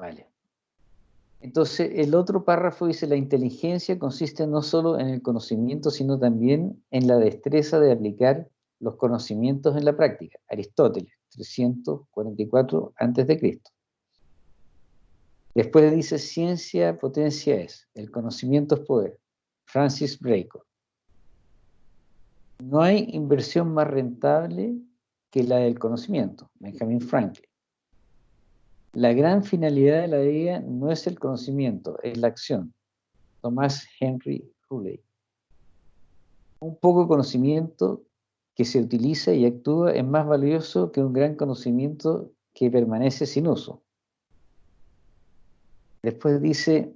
Vale. Entonces, el otro párrafo dice, la inteligencia consiste no solo en el conocimiento, sino también en la destreza de aplicar los conocimientos en la práctica. Aristóteles, 344 a.C. Después dice, ciencia, potencia es, el conocimiento es poder. Francis Bacon. No hay inversión más rentable que la del conocimiento. Benjamin Franklin. La gran finalidad de la vida no es el conocimiento, es la acción. Tomás Henry Hulley. Un poco conocimiento que se utiliza y actúa es más valioso que un gran conocimiento que permanece sin uso. Después dice,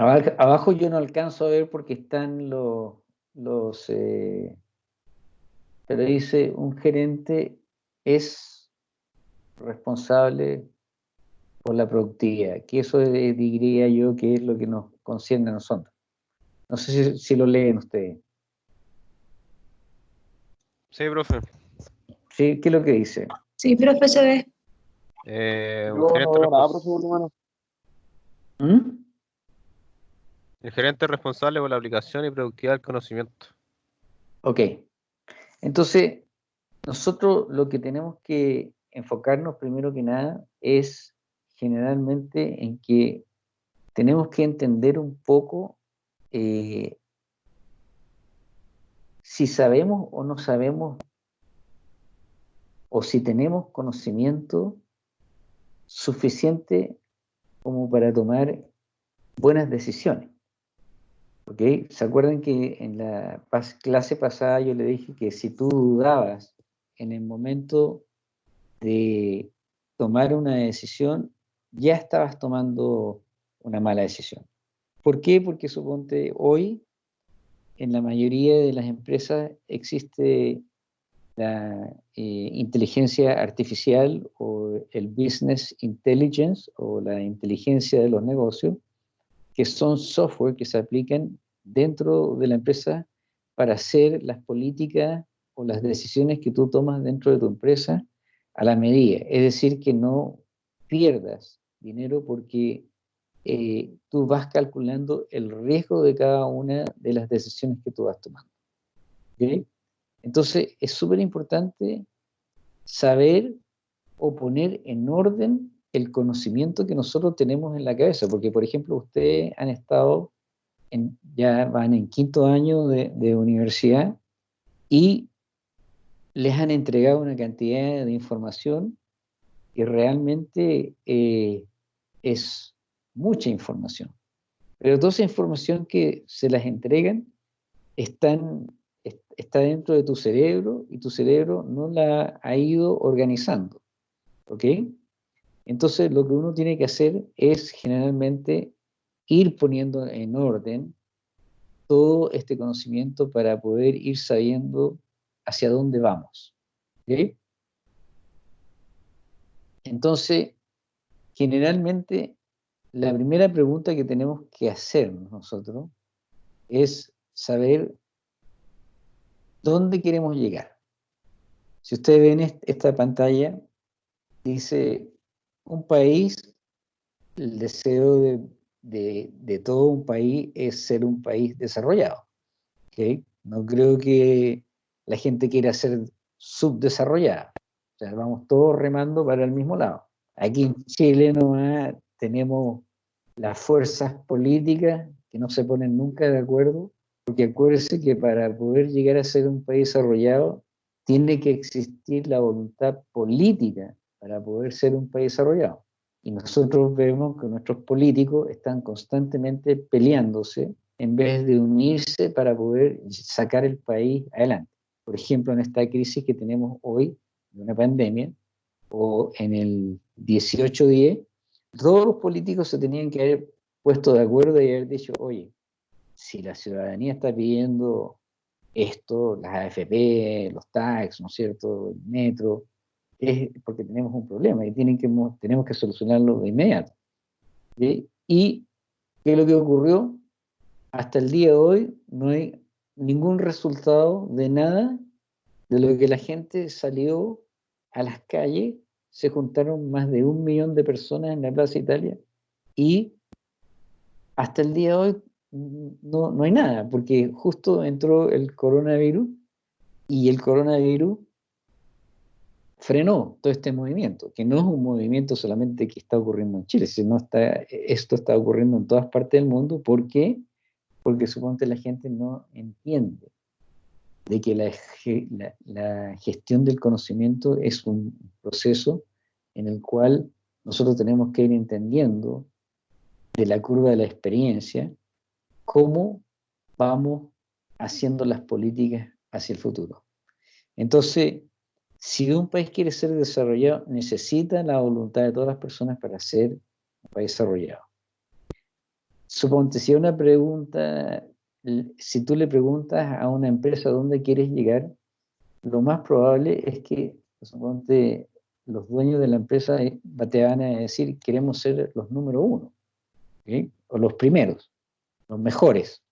Abajo yo no alcanzo a ver porque están los, los eh, pero dice un gerente es responsable por la productividad, que eso diría yo que es lo que nos concierne a nosotros. No sé si, lo leen ustedes. Sí, profe. Sí, ¿qué es lo que dice? Sí, profe, se ve. Eh, un gerente ¿Mm? El gerente responsable por la aplicación y productividad del conocimiento. Ok. Entonces, nosotros lo que tenemos que enfocarnos primero que nada es generalmente en que tenemos que entender un poco eh, si sabemos o no sabemos o si tenemos conocimiento suficiente como para tomar buenas decisiones. ¿Se acuerdan que en la clase pasada yo le dije que si tú dudabas en el momento de tomar una decisión, ya estabas tomando una mala decisión. ¿Por qué? Porque suponte hoy en la mayoría de las empresas existe la eh, inteligencia artificial o el business intelligence o la inteligencia de los negocios que son software que se aplican dentro de la empresa para hacer las políticas o las decisiones que tú tomas dentro de tu empresa a la medida. Es decir, que no pierdas dinero porque eh, tú vas calculando el riesgo de cada una de las decisiones que tú vas tomando. Entonces, es súper importante saber o poner en orden el conocimiento que nosotros tenemos en la cabeza, porque por ejemplo ustedes han estado, ya van en quinto año de, universidad y les han entregado una cantidad de información que realmente eh, es mucha información. Pero toda esa información que se las entregan está dentro de tu cerebro y tu cerebro no la ha ido organizando. ¿Ok? Entonces lo que uno tiene que hacer es generalmente ir poniendo en orden todo este conocimiento para poder ir sabiendo hacia dónde vamos. Entonces, generalmente, la primera pregunta que tenemos que hacernos nosotros es saber dónde queremos llegar. Si ustedes ven esta pantalla, dice un país, el deseo de, todo un país es ser un país desarrollado. No creo que la gente quiera ser subdesarrollada. O sea, vamos todos remando para el mismo lado. Aquí en Chile nomás tenemos las fuerzas políticas que no se ponen nunca de acuerdo, porque acuérdense que para poder llegar a ser un país desarrollado tiene que existir la voluntad política para poder ser un país desarrollado. Y nosotros vemos que nuestros políticos están constantemente peleándose en vez de unirse para poder sacar el país adelante. Por ejemplo, en esta crisis que tenemos hoy, de una pandemia, o en el 18-10, todos los políticos se tenían que haber puesto de acuerdo y haber dicho, oye, si la ciudadanía está pidiendo esto, las AFP, los tax, ¿no es cierto?, el metro, es porque tenemos un problema y tienen que, tenemos que solucionarlo de inmediato. ¿Y qué es lo que ocurrió? Hasta el día de hoy no hay ningún resultado de nada de lo que la gente salió a las calles, se juntaron más de un millón de personas en la Plaza Italia y hasta el día de hoy no, no hay nada, porque justo entró el coronavirus y el coronavirus frenó todo este movimiento, que no es un movimiento solamente que está ocurriendo en Chile, sino está, esto está ocurriendo en todas partes del mundo. ¿Por qué? Porque suponte la gente no entiende de que la, la, gestión del conocimiento es un proceso en el cual nosotros tenemos que ir entendiendo de la curva de la experiencia cómo vamos haciendo las políticas hacia el futuro. Entonces, si un país quiere ser desarrollado, necesita la voluntad de todas las personas para ser un país desarrollado. Suponte, si una pregunta, si tú le preguntas a una empresa dónde quieres llegar, lo más probable es que, los dueños de la empresa te van a decir, queremos ser los número uno, o los primeros, los mejores.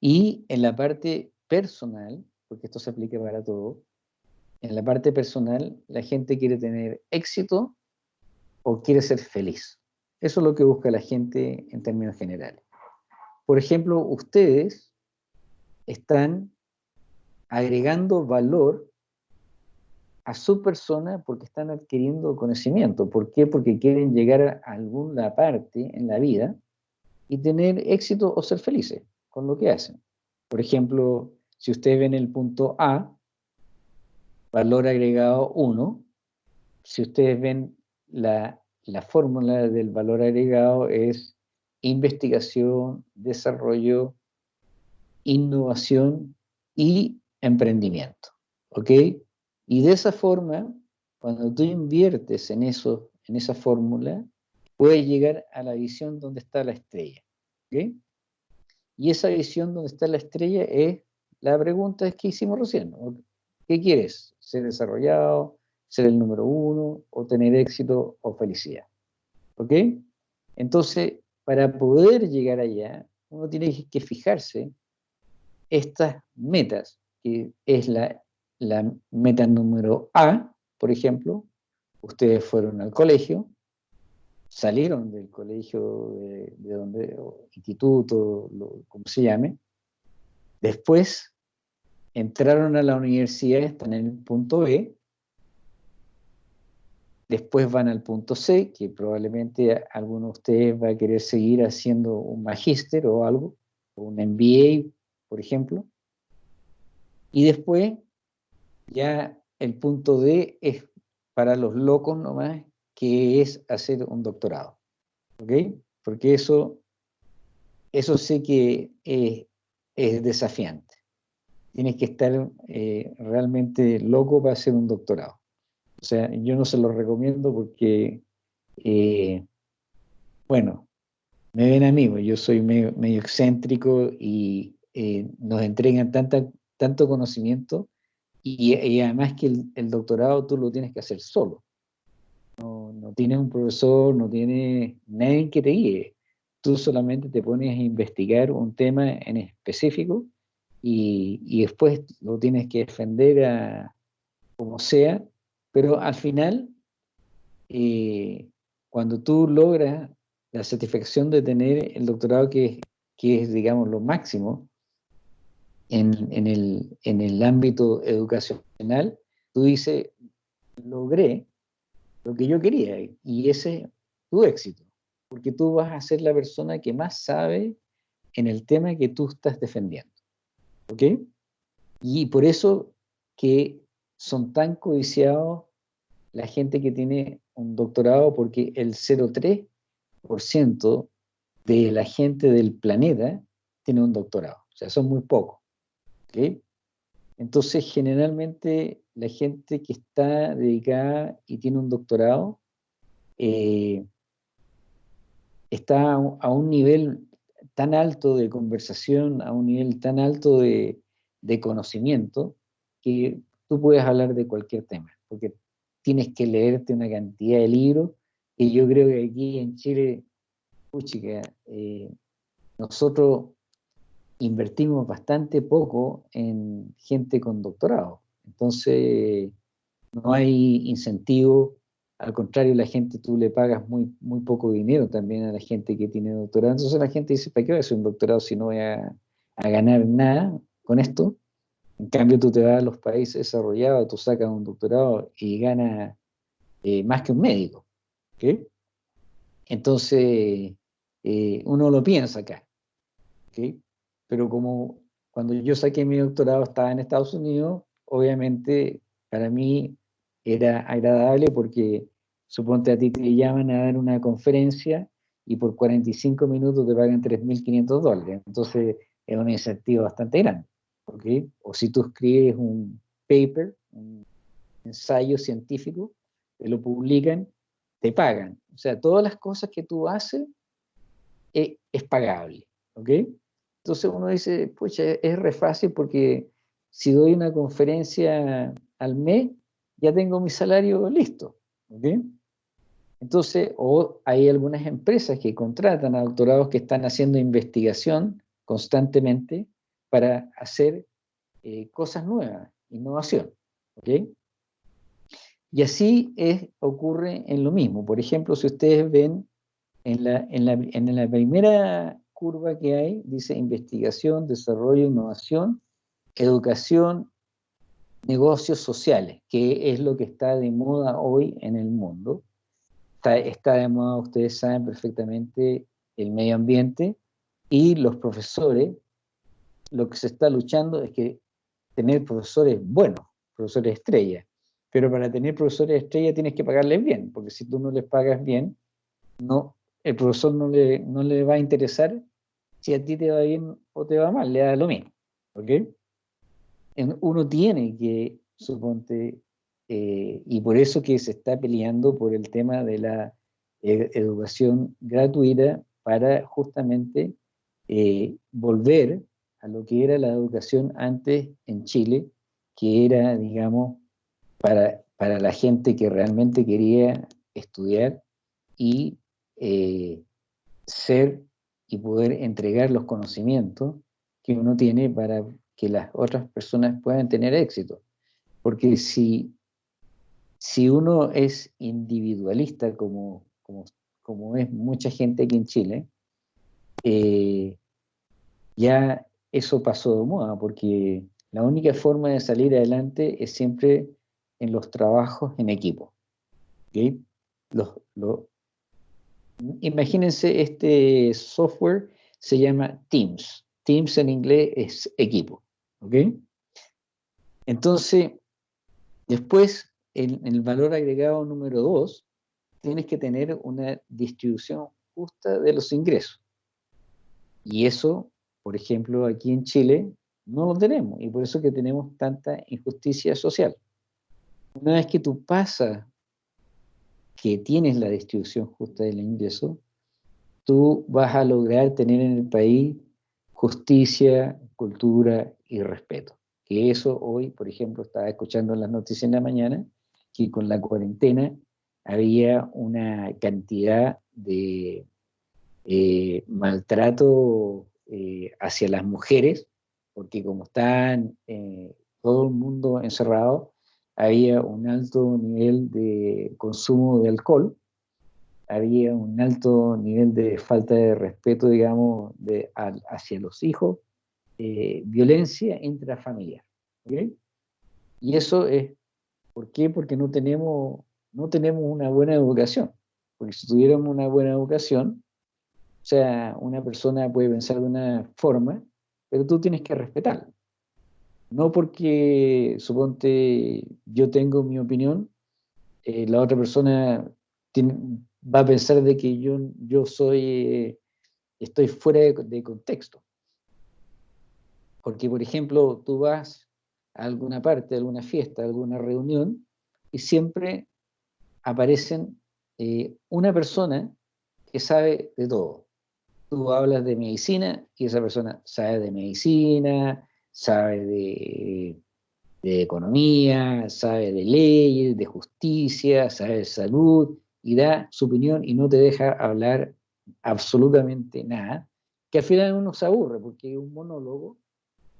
Y en la parte personal, porque esto se aplica para todo, en la parte personal, la gente quiere tener éxito o quiere ser feliz. Eso es lo que busca la gente en términos generales. Por ejemplo, ustedes están agregando valor a su persona porque están adquiriendo conocimiento. ¿Por qué? Porque quieren llegar a alguna parte en la vida y tener éxito o ser felices con lo que hacen. Por ejemplo, si ustedes ven el punto A, valor agregado 1. Si ustedes ven la, fórmula del valor agregado es investigación, desarrollo, innovación y emprendimiento. ¿Ok? Y de esa forma, cuando tú inviertes en eso, en esa fórmula, puedes llegar a la visión donde está la estrella. ¿Ok? Y esa visión donde está la estrella es la pregunta que hicimos recién. ¿Qué quieres? ¿Ser desarrollado? ¿Ser el número uno? ¿O tener éxito o felicidad? ¿Ok? Entonces, para poder llegar allá, uno tiene que fijarse estas metas, que es la, meta número A, por ejemplo, ustedes fueron al colegio, salieron del colegio de, donde, o instituto, como se llame, después entraron a la universidad, están en el punto B, después van al punto C, que probablemente alguno de ustedes va a querer seguir haciendo un magíster o algo, o un MBA, por ejemplo, y después ya el punto D es para los locos nomás, que es hacer un doctorado, ¿ok? Porque eso, eso sé que es desafiante tienes que estar eh, realmente loco para hacer un doctorado. O sea, yo no se lo recomiendo porque, eh, bueno, me ven a mí, pues, yo soy medio, excéntrico y eh, nos entregan tanta, tanto conocimiento y, además que el, doctorado tú lo tienes que hacer solo. No, no tienes un profesor, no tienes nadie que te guíe. Tú solamente te pones a investigar un tema en específico y, después lo tienes que defender como sea, pero al final, eh, cuando tú logras la satisfacción de tener el doctorado que, que es, digamos, lo máximo en, en, el, en el ámbito educacional, tú dices, logré lo que yo quería y ese es tu éxito, porque tú vas a ser la persona que más sabe en el tema que tú estás defendiendo. ¿Ok? Y por eso que son tan codiciados la gente que tiene un doctorado, porque el 0,3% de la gente del planeta tiene un doctorado. O sea, son muy pocos. ¿Ok? Entonces, generalmente la gente que está dedicada y tiene un doctorado, eh, está a un nivel tan alto de conversación, a un nivel tan alto de, conocimiento, que tú puedes hablar de cualquier tema, porque tienes que leerte una cantidad de libros, y yo creo que aquí en Chile, puchica, eh, nosotros invertimos bastante poco en gente con doctorado. Entonces, no hay incentivo, al contrario, la gente tú le pagas muy, muy poco dinero también a la gente que tiene doctorado. Entonces la gente dice, ¿para qué voy a hacer un doctorado si no voy a, ganar nada con esto? En cambio, tú te vas a los países desarrollados, tú sacas un doctorado y ganas eh, más que un médico. Entonces, eh, uno lo piensa acá. Pero como cuando yo saqué mi doctorado estaba en Estados Unidos, obviamente para mí era agradable porque suponte a ti te llaman a dar una conferencia y por 45 minutos te pagan 3.500 dólares. Entonces es un incentivo bastante grande. ¿okay? O si tú escribes un paper, un ensayo científico, te lo publican, te pagan. O sea, todas las cosas que tú haces es, es pagable. ¿ok? Entonces uno dice, pucha, es re fácil porque si doy una conferencia al mes, ya tengo mi salario listo. Entonces, o hay algunas empresas que contratan a doctorados que están haciendo investigación constantemente para hacer eh, cosas nuevas, innovación. Y así ocurre en lo mismo. Por ejemplo, si ustedes ven en la, en la, en la primera curva que hay, dice investigación, desarrollo, innovación, educación, negocios sociales, que es lo que está de moda hoy en el mundo. Está, de moda, ustedes saben perfectamente, el medio ambiente y los profesores. Lo que se está luchando es que tener profesores buenos, profesores estrella. Pero para tener profesores estrella tienes que pagarles bien, porque si tú no les pagas bien, no, el profesor no le, no le va a interesar si a ti te va bien o te va mal, le da lo mismo. ¿Ok? Uno tiene que, suponte, eh, y por eso que se está peleando por el tema de la e, educación gratuita para justamente eh, volver a lo que era la educación antes en Chile, que era, digamos, para, para la gente que realmente quería estudiar y eh, ser y poder entregar los conocimientos que uno tiene para que las otras personas puedan tener éxito. Porque si, si uno es individualista, como, como, es mucha gente aquí en Chile, eh, ya eso pasó de moda, porque la única forma de salir adelante es siempre en los trabajos en equipo. imagínense este software, se llama Teams. Teams en inglés es equipo. ¿Ok? Entonces, después, en, el valor agregado número 2, tienes que tener una distribución justa de los ingresos. Y eso, por ejemplo, aquí en Chile, no lo tenemos. Y por eso que tenemos tanta injusticia social. Una vez que tú pasas que tienes la distribución justa del ingreso, tú vas a lograr tener en el país justicia, cultura y respeto. Que eso hoy, por ejemplo, estaba escuchando en las noticias en la mañana, que con la cuarentena había una cantidad de eh, maltrato eh, hacia las mujeres, porque como están eh, todo el mundo encerrado, había un alto nivel de consumo de alcohol, había un alto nivel de falta de respeto, digamos, hacia los hijos, eh, violencia intrafamiliar. Y eso es, ¿por qué? Porque no tenemos, no tenemos una buena educación. Porque si tuviéramos una buena educación, o sea, una persona puede pensar de una forma, pero tú tienes que respetarla. No porque, suponte, yo tengo mi opinión, eh, la otra persona va a pensar de que yo, yo soy, eh, estoy fuera de contexto. Porque, por ejemplo, tú vas a alguna parte, a alguna fiesta, a alguna reunión, y siempre aparecen eh, una persona que sabe de todo. Tú hablas de medicina y esa persona sabe de medicina, sabe de, de economía, sabe de leyes, de justicia, sabe de salud y da su opinión y no te deja hablar absolutamente nada, que al final uno se aburre porque es un monólogo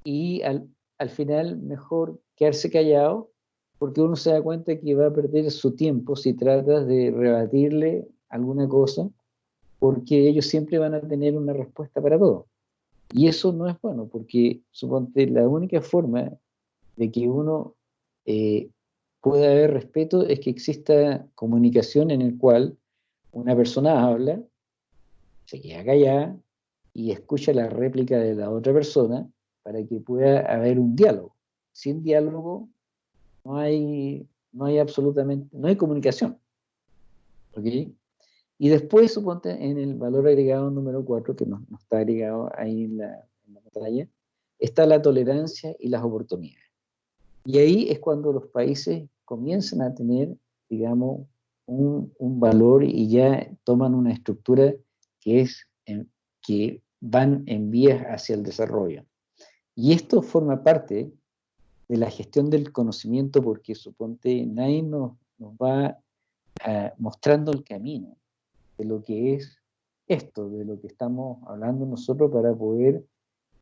y al, al final mejor quedarse callado porque uno se da cuenta que va a perder su tiempo si tratas de rebatirle alguna cosa, porque ellos siempre van a tener una respuesta para todo. Y eso no es bueno, porque suponte la única forma de que uno eh, pueda haber respeto es que exista comunicación en el cual una persona habla, se queda callada y escucha la réplica de la otra persona para que pueda haber un diálogo. Sin diálogo no hay, no hay absolutamente, no hay comunicación. Y después, suponte, en el valor agregado número 4, que no, está agregado ahí en la, en la pantalla, está la tolerancia y las oportunidades. Y ahí es cuando los países comienzan a tener, digamos, un, un valor y ya toman una estructura que es que van en vías hacia el desarrollo. Y esto forma parte de la gestión del conocimiento, porque suponte nadie nos, va ah, mostrando el camino de lo que es esto, de lo que estamos hablando nosotros para poder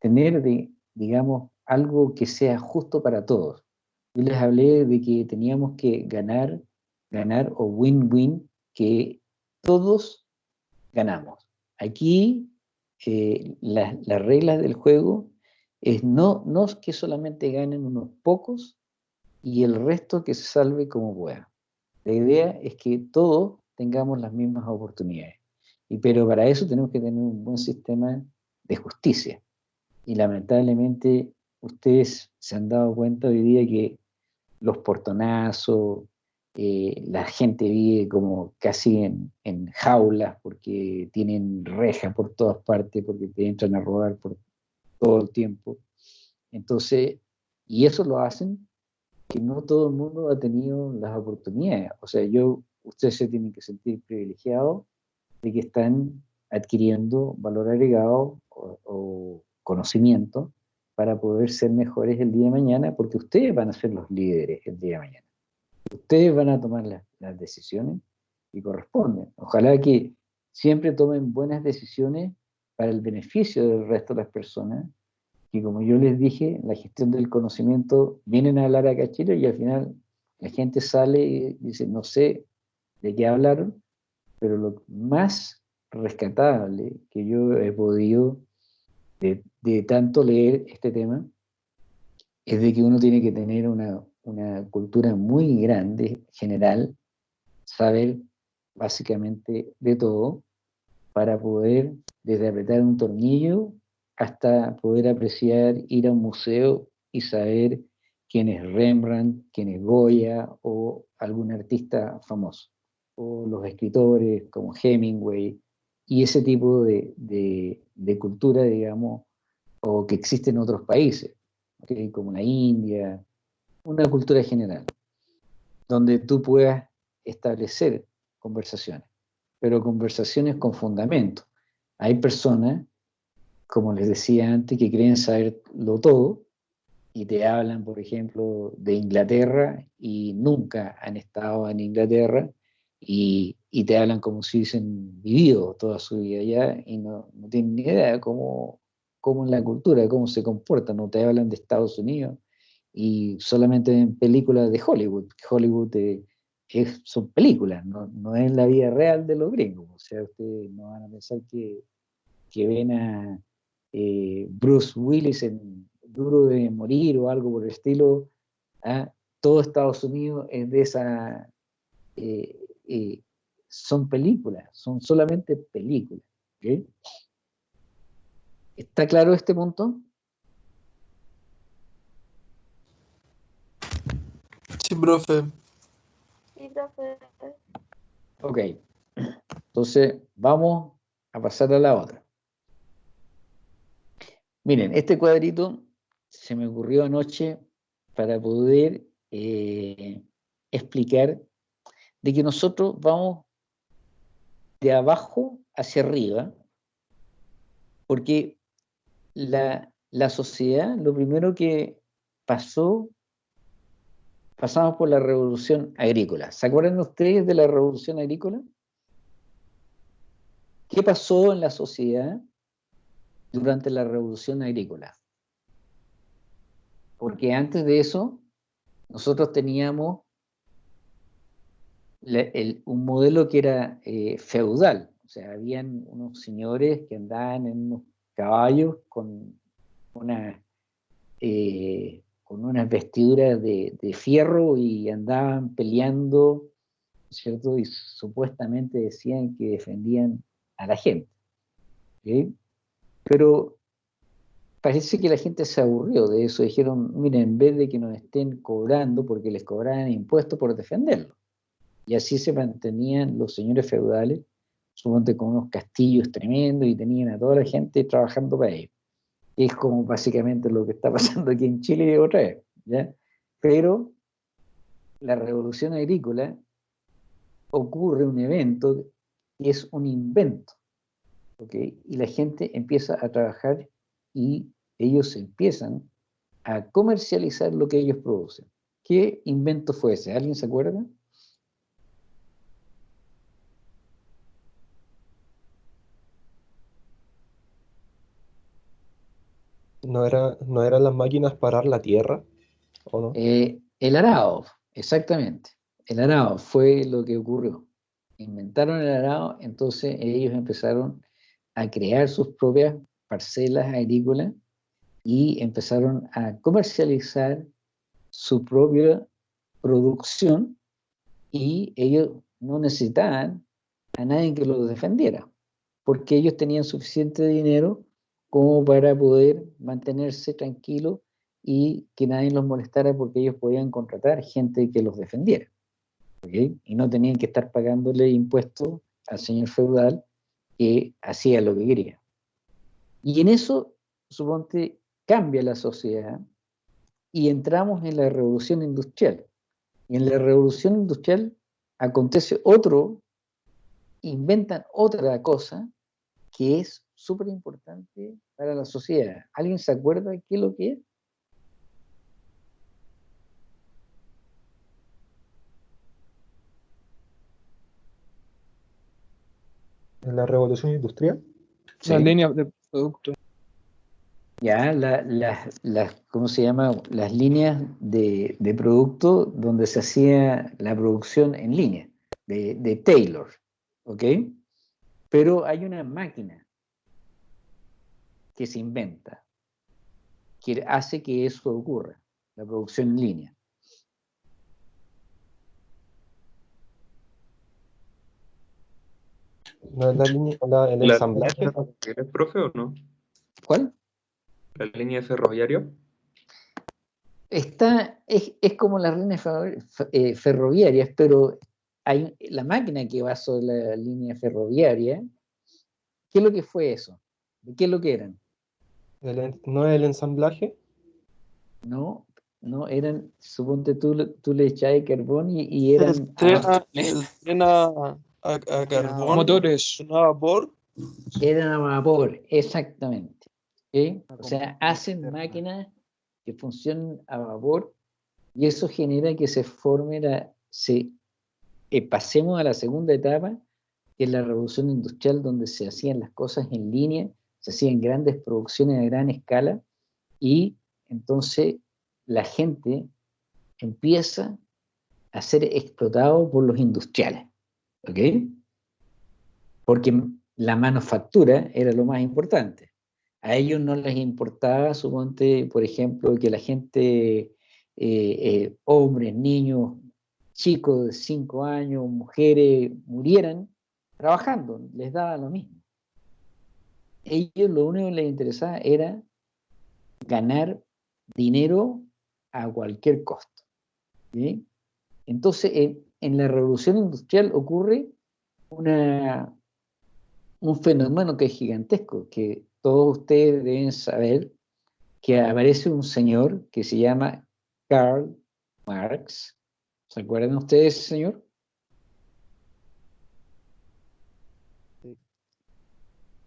tener, digamos, algo que sea justo para todos. Yo les hablé de que teníamos que ganar, ganar o win-win, que todos ganamos. Aquí eh, las reglas del juego es no, no que solamente ganen unos pocos y el resto que se salve como pueda. La idea es que todos tengamos las mismas oportunidades. Y, pero para eso tenemos que tener un buen sistema de justicia. Y lamentablemente ustedes se han dado cuenta hoy día que los portonazos, eh, la gente vive como casi en, en, jaulas porque tienen rejas por todas partes, porque te entran a robar por todo el tiempo. Entonces, y eso lo hacen que no todo el mundo ha tenido las oportunidades. O sea, yo, ustedes se tienen que sentir privilegiados de que están adquiriendo valor agregado o, conocimiento para poder ser mejores el día de mañana, porque ustedes van a ser los líderes el día de mañana. Ustedes van a tomar las, las decisiones y corresponden. Ojalá que siempre tomen buenas decisiones para el beneficio del resto de las personas, que como yo les dije, la gestión del conocimiento, vienen a hablar a Chile y al final la gente sale y dice, no sé de qué hablaron, pero lo más rescatable que yo he podido de, de tanto leer este tema es de que uno tiene que tener una, una cultura muy grande, general, saber básicamente de todo, para poder desde apretar un tornillo hasta poder apreciar, ir a un museo y saber quién es Rembrandt, quién es Goya o algún artista famoso, o los escritores como Hemingway, y ese tipo de, de, cultura, digamos, o que existe en otros países, como la India, una cultura general, donde tú puedas establecer conversaciones pero conversaciones con fundamento. Hay personas, como les decía antes, que creen saberlo todo y te hablan, por ejemplo, de Inglaterra y nunca han estado en Inglaterra y, y te hablan como si hubiesen vivido toda su vida allá y no, no tienen ni idea de cómo, cómo es la cultura, cómo se comportan, no te hablan de Estados Unidos y solamente en películas de Hollywood. Hollywood te, son películas, no, no, es la vida real de los gringos. O sea, ustedes no van a pensar que, que ven a eh, Bruce Willis en Duro de Morir o algo por el estilo. ¿ah? Todo Estados Unidos es de esa... Eh, eh, son películas, son solamente películas. ¿Está claro este punto? Sí, profe. Ok, entonces vamos a pasar a la otra. Miren, este cuadrito se me ocurrió anoche para poder eh, explicar de que nosotros vamos de abajo hacia arriba, porque la, la sociedad, lo primero que pasó, pasamos por la revolución agrícola. ¿Se acuerdan ustedes de la revolución agrícola? ¿Qué pasó en la sociedad durante la revolución agrícola? Porque antes de eso, nosotros teníamos un modelo que era eh, feudal. O sea, habían unos señores que andaban en unos caballos con una eh, unas vestiduras de, fierro y andaban peleando, ¿cierto? Y supuestamente decían que defendían a la gente. Pero parece que la gente se aburrió de eso. Dijeron, miren, en vez de que nos estén cobrando, porque les cobraran impuestos por defenderlo. Y así se mantenían los señores feudales, suponte con unos castillos tremendos y tenían a toda la gente trabajando para ellos es como básicamente lo que está pasando aquí en Chile otra vez, ¿ya? Pero la revolución agrícola ocurre un evento y es un invento, ¿ok? Y la gente empieza a trabajar y ellos empiezan a comercializar lo que ellos producen. ¿Qué invento fue ese? ¿Alguien se acuerda? ¿No, era, ¿No eran las máquinas para arar la tierra? ¿O no? Eh, el arado, exactamente. El arado fue lo que ocurrió. Inventaron el arado, entonces ellos empezaron a crear sus propias parcelas agrícolas y empezaron a comercializar su propia producción y ellos no necesitaban a nadie que los defendiera, porque ellos tenían suficiente dinero como para poder mantenerse tranquilos y que nadie los molestara porque ellos podían contratar gente que los defendiera. Y no tenían que estar pagándole impuestos al señor feudal que hacía lo que quería. Y en eso, suponte, cambia la sociedad y entramos en la revolución industrial. Y en la revolución industrial acontece otro, inventan otra cosa que es súper importante para la sociedad. ¿Alguien se acuerda qué es lo que es? La revolución industrial? Las líneas de producto. Ya, las, ¿cómo se llama? Las líneas de, de, producto donde se hacía la producción en línea, de, de Taylor, ¿ok? Pero hay una máquina que se inventa, que hace que eso ocurra, la producción en línea. ¿No es la línea, la, el ensamblaje? ¿Eres profe o no? ¿Cuál? ¿La línea de ferroviario? Está, es, es como las líneas eh, ferroviarias, pero hay la máquina que va sobre la línea ferroviaria. ¿Qué es lo que fue eso? ¿Qué es lo que eran? ¿No es el ensamblaje? No, no, eran, suponte tú, tú le echabas carbón y, eran... El a, carbón. Motores. A vapor. Eran a vapor, exactamente. O sea, hacen máquinas que funcionan a vapor y eso genera que se forme la... Se, eh, pasemos a la segunda etapa, que es la revolución industrial, donde se hacían las cosas en línea se hacían grandes producciones a gran escala y entonces la gente empieza a ser explotado por los industriales, ¿ok? Porque la manufactura era lo más importante. A ellos no les importaba, suponte, por ejemplo, que la gente, eh, eh, hombres, niños, chicos de 5 años, mujeres, murieran trabajando, les daba lo mismo ellos lo único que les interesaba era ganar dinero a cualquier costo. Entonces, en, la revolución industrial ocurre un fenómeno que es gigantesco, que todos ustedes deben saber, que aparece un señor que se llama Karl Marx. ¿Se acuerdan ustedes señor?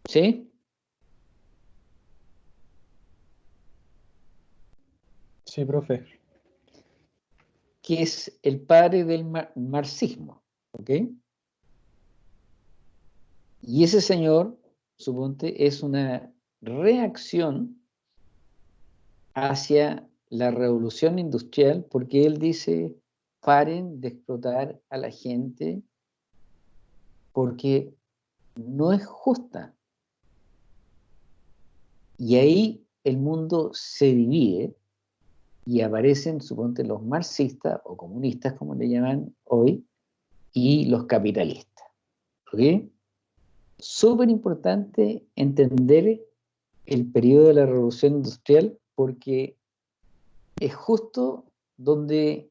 ¿Sí? Sí, profe. Que es el padre del marxismo, ¿ok? Y ese señor, suponte, es una reacción hacia la revolución industrial porque él dice, paren de explotar a la gente porque no es justa. Y ahí el mundo se divide y aparecen, suponte, los marxistas o comunistas, como le llaman hoy, y los capitalistas. ¿Ok? Súper importante entender el periodo de la revolución industrial porque es justo donde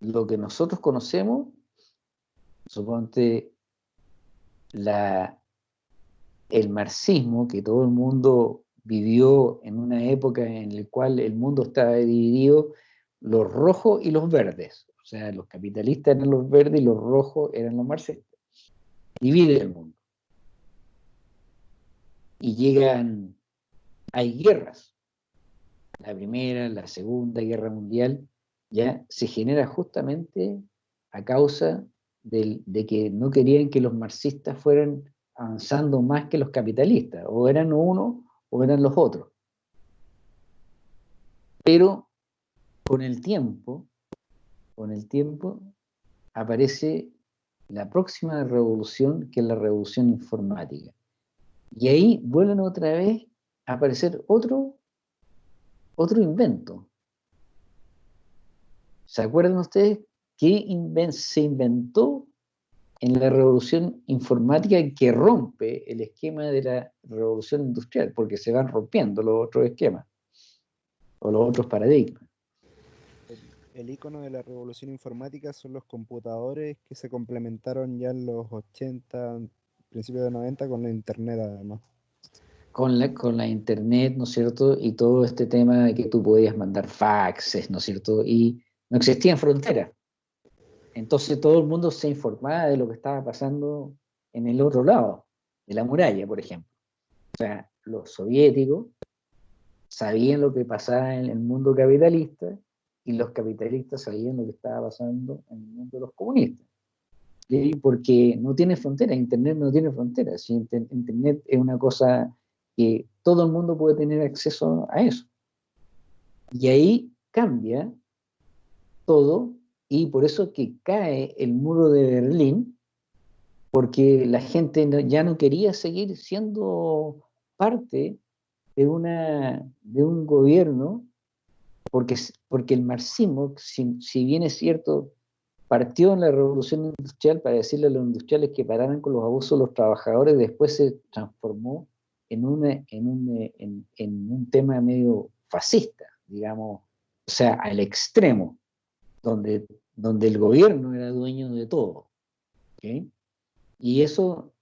lo que nosotros conocemos, suponte la, el marxismo, que todo el mundo vivió en una época en la cual el mundo estaba dividido, los rojos y los verdes. O sea, los capitalistas eran los verdes y los rojos eran los marxistas. Divide el mundo. Y llegan, hay guerras. La primera, la segunda guerra mundial, ya se genera justamente a causa de que no querían que los marxistas fueran avanzando más que los capitalistas, o eran uno o eran los otros. Pero con el tiempo, con el tiempo aparece la próxima revolución, que es la revolución informática. Y ahí vuelven otra vez a aparecer otro, otro invento. ¿Se acuerdan ustedes qué se inventó en la revolución informática que rompe el esquema de la revolución industrial, porque se van rompiendo los otros esquemas o los otros paradigmas. El, icono de la revolución informática son los computadores que se complementaron ya en los 80, principios de 90 con la internet además. Con la, con la internet, ¿no es cierto? Y todo este tema de que tú podías mandar faxes, ¿no es cierto? Y no existían fronteras. Entonces todo el mundo se informaba de lo que estaba pasando en el otro lado, de la muralla, por ejemplo. O sea, los soviéticos sabían lo que pasaba en el mundo capitalista y los capitalistas sabían lo que estaba pasando en el mundo de los comunistas. Porque no tiene frontera, Internet no tiene frontera. Internet es una cosa que todo el mundo puede tener acceso a eso. Y ahí cambia todo y por eso que cae el muro de Berlín, porque la gente ya no quería seguir siendo parte de, una, de un gobierno, porque, porque el marxismo, si, si bien es cierto, partió en la revolución industrial para decirle a los industriales que pararan con los abusos de los trabajadores, después se transformó en, una, en, un, en, en un tema medio fascista, digamos, o sea, al extremo donde, donde el gobierno era dueño de todo. Y eso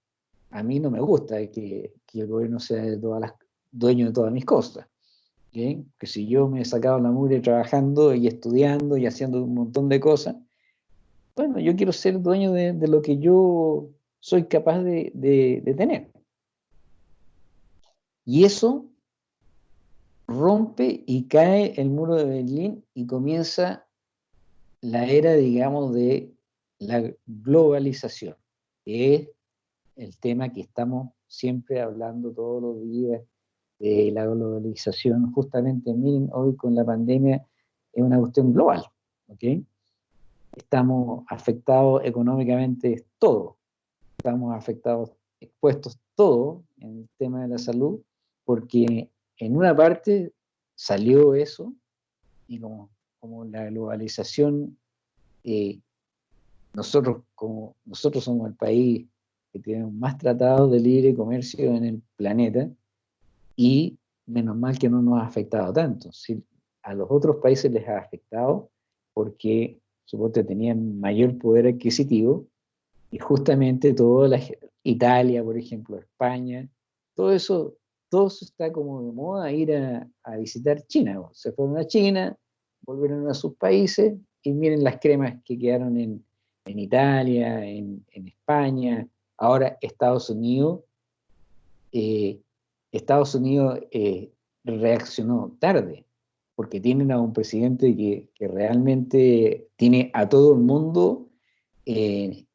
a mí no me gusta, que, que el gobierno sea de todas las, dueño de todas mis cosas. Que si yo me he sacado la mugre trabajando y estudiando y haciendo un montón de cosas, bueno, yo quiero ser dueño de, de lo que yo soy capaz de, de, de tener. Y eso rompe y cae el muro de Berlín y comienza la era, digamos, de la globalización, que es el tema que estamos siempre hablando todos los días de la globalización. Justamente, miren, hoy con la pandemia es una cuestión global, ¿ok? Estamos afectados económicamente todo, estamos afectados, expuestos todo en el tema de la salud, porque en una parte salió eso, y como como la globalización, eh, nosotros, como, nosotros somos el país que tiene más tratados de libre comercio en el planeta y menos mal que no nos ha afectado tanto. Si a los otros países les ha afectado porque suponte tenían mayor poder adquisitivo y justamente toda la Italia, por ejemplo, España, todo eso, todo eso está como de moda ir a, a visitar China. Se fueron a China, volvieron a sus países y miren las cremas que quedaron en, Italia, en, España, Ahora, Estados Unidos, eh, Estados Unidos eh, reaccionó tarde, porque tienen a un presidente que, que realmente tiene a todo el mundo, eh,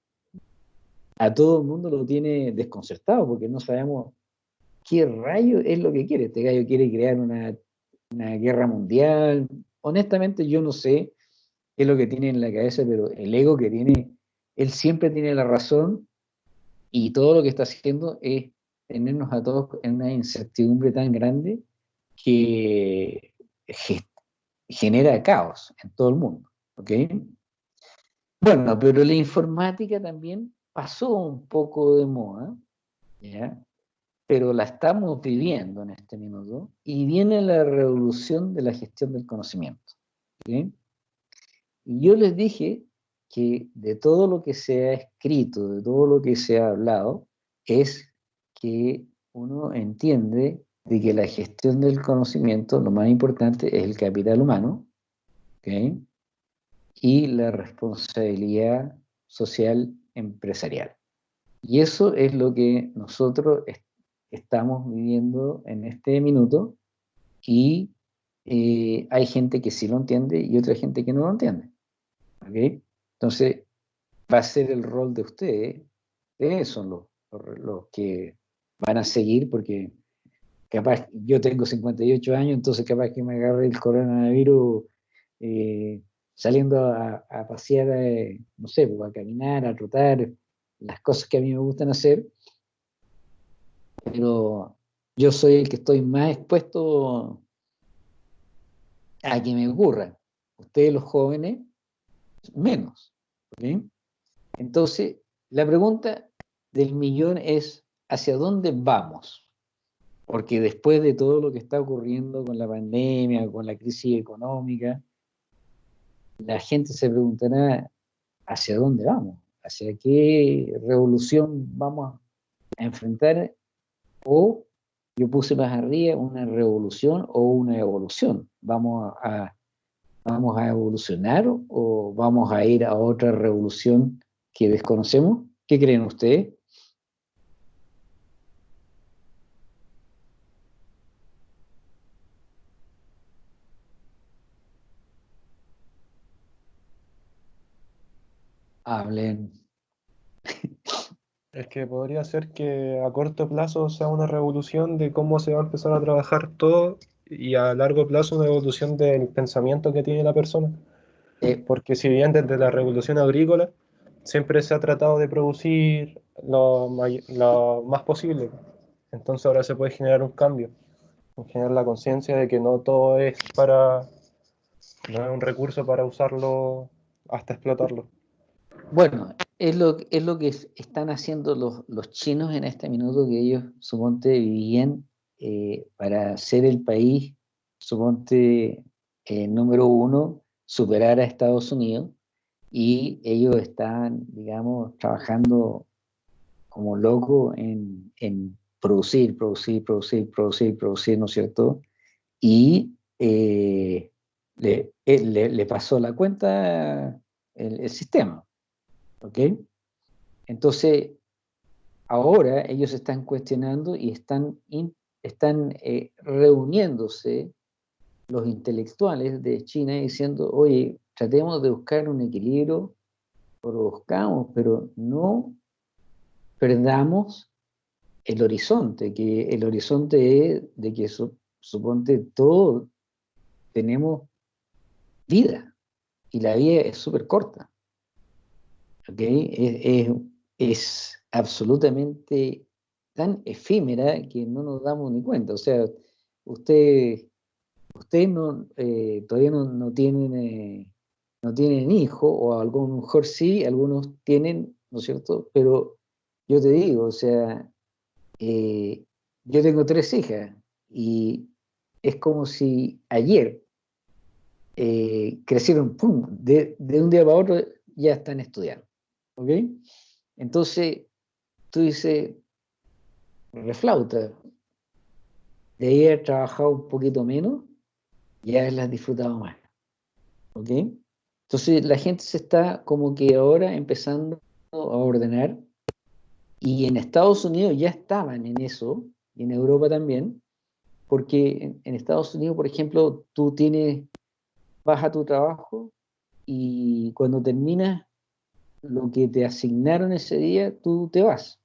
a todo el mundo lo tiene desconcertado, porque no sabemos qué rayo es lo que quiere. Este gallo quiere crear una, una guerra mundial. Honestamente, yo no sé qué es lo que tiene en la cabeza, pero el ego que tiene, él siempre tiene la razón y todo lo que está haciendo es tenernos a todos en una incertidumbre tan grande que ge- genera caos en todo el mundo. ¿ok? Bueno, pero la informática también pasó un poco de moda, ¿ya? Pero la estamos viviendo en este minuto y viene la revolución de la gestión del conocimiento. Y yo les dije que de todo lo que se ha escrito, de todo lo que se ha hablado, es que uno entiende de que la gestión del conocimiento, lo más importante es el capital humano, y la responsabilidad social empresarial. Y eso es lo que nosotros estamos viviendo en este minuto y eh, hay gente que sí lo entiende y otra gente que no lo entiende. ¿ok? Entonces, va a ser el rol de ustedes, ustedes son los, los, los que van a seguir porque capaz, yo tengo 58 años, entonces capaz que me agarre el coronavirus eh, saliendo a, a pasear, eh, no sé, pues, a caminar, a trotar, las cosas que a mí me gustan hacer, pero yo soy el que estoy más expuesto a que me ocurra. Ustedes los jóvenes, menos. Entonces, la pregunta del millón es, ¿hacia dónde vamos? Porque después de todo lo que está ocurriendo con la pandemia, con la crisis económica, la gente se preguntará, ¿hacia dónde vamos? ¿Hacia qué revolución vamos a enfrentar? O yo puse más arriba una revolución o una evolución. ¿Vamos a, vamos a evolucionar o vamos a ir a otra revolución que desconocemos? ¿Qué creen ustedes? Hablen. Es que podría ser que a corto plazo sea una revolución de cómo se va a empezar a trabajar todo y a largo plazo una evolución del pensamiento que tiene la persona. Eh, Porque si bien desde la revolución agrícola siempre se ha tratado de producir lo, lo más posible, entonces ahora se puede generar un cambio, generar la conciencia de que no todo es para, no es un recurso para usarlo hasta explotarlo. Bueno, es lo, que es- están haciendo los, chinos en este minuto que ellos, suponte, vivían eh, para ser el país, suponte, eh, número uno, superar a Estados Unidos y ellos están, digamos, trabajando como locos en, en producir, producir, producir, producir, producir, ¿no es cierto? Y eh, le, eh, le- pasó la cuenta el sistema. ¿Ok? Entonces, ahora ellos están cuestionando y están, están eh, reuniéndose los intelectuales de China diciendo, oye, tratemos de buscar un equilibrio, lo buscamos, pero no perdamos el horizonte, que el horizonte es de que su- suponte todos tenemos vida y la vida es súper corta. ¿Ok? Es, es- absolutamente tan efímera que no nos damos ni cuenta. O sea, usted, ustedes no, eh, todavía no, no tienen, eh, no tienen hijo, o a lo mejor sí, algunos tienen, ¿no es cierto? Pero yo te digo, o sea, eh, yo tengo tres hijas y es como si ayer eh, crecieron, ¡pum!, de, de un día para otro ya están estudiando. ¿Ok? Entonces, tú dices, reflauta, de haber trabajado un poquito menos y haberlas disfrutado más. ¿Ok? Entonces, la gente se está como que ahora empezando a ordenar Y en Estados Unidos ya estaban en eso, y en Europa también, porque en, en Estados Unidos, por ejemplo, tú tienes, vas a tu trabajo y cuando terminas lo que te asignaron ese día, tú te vas.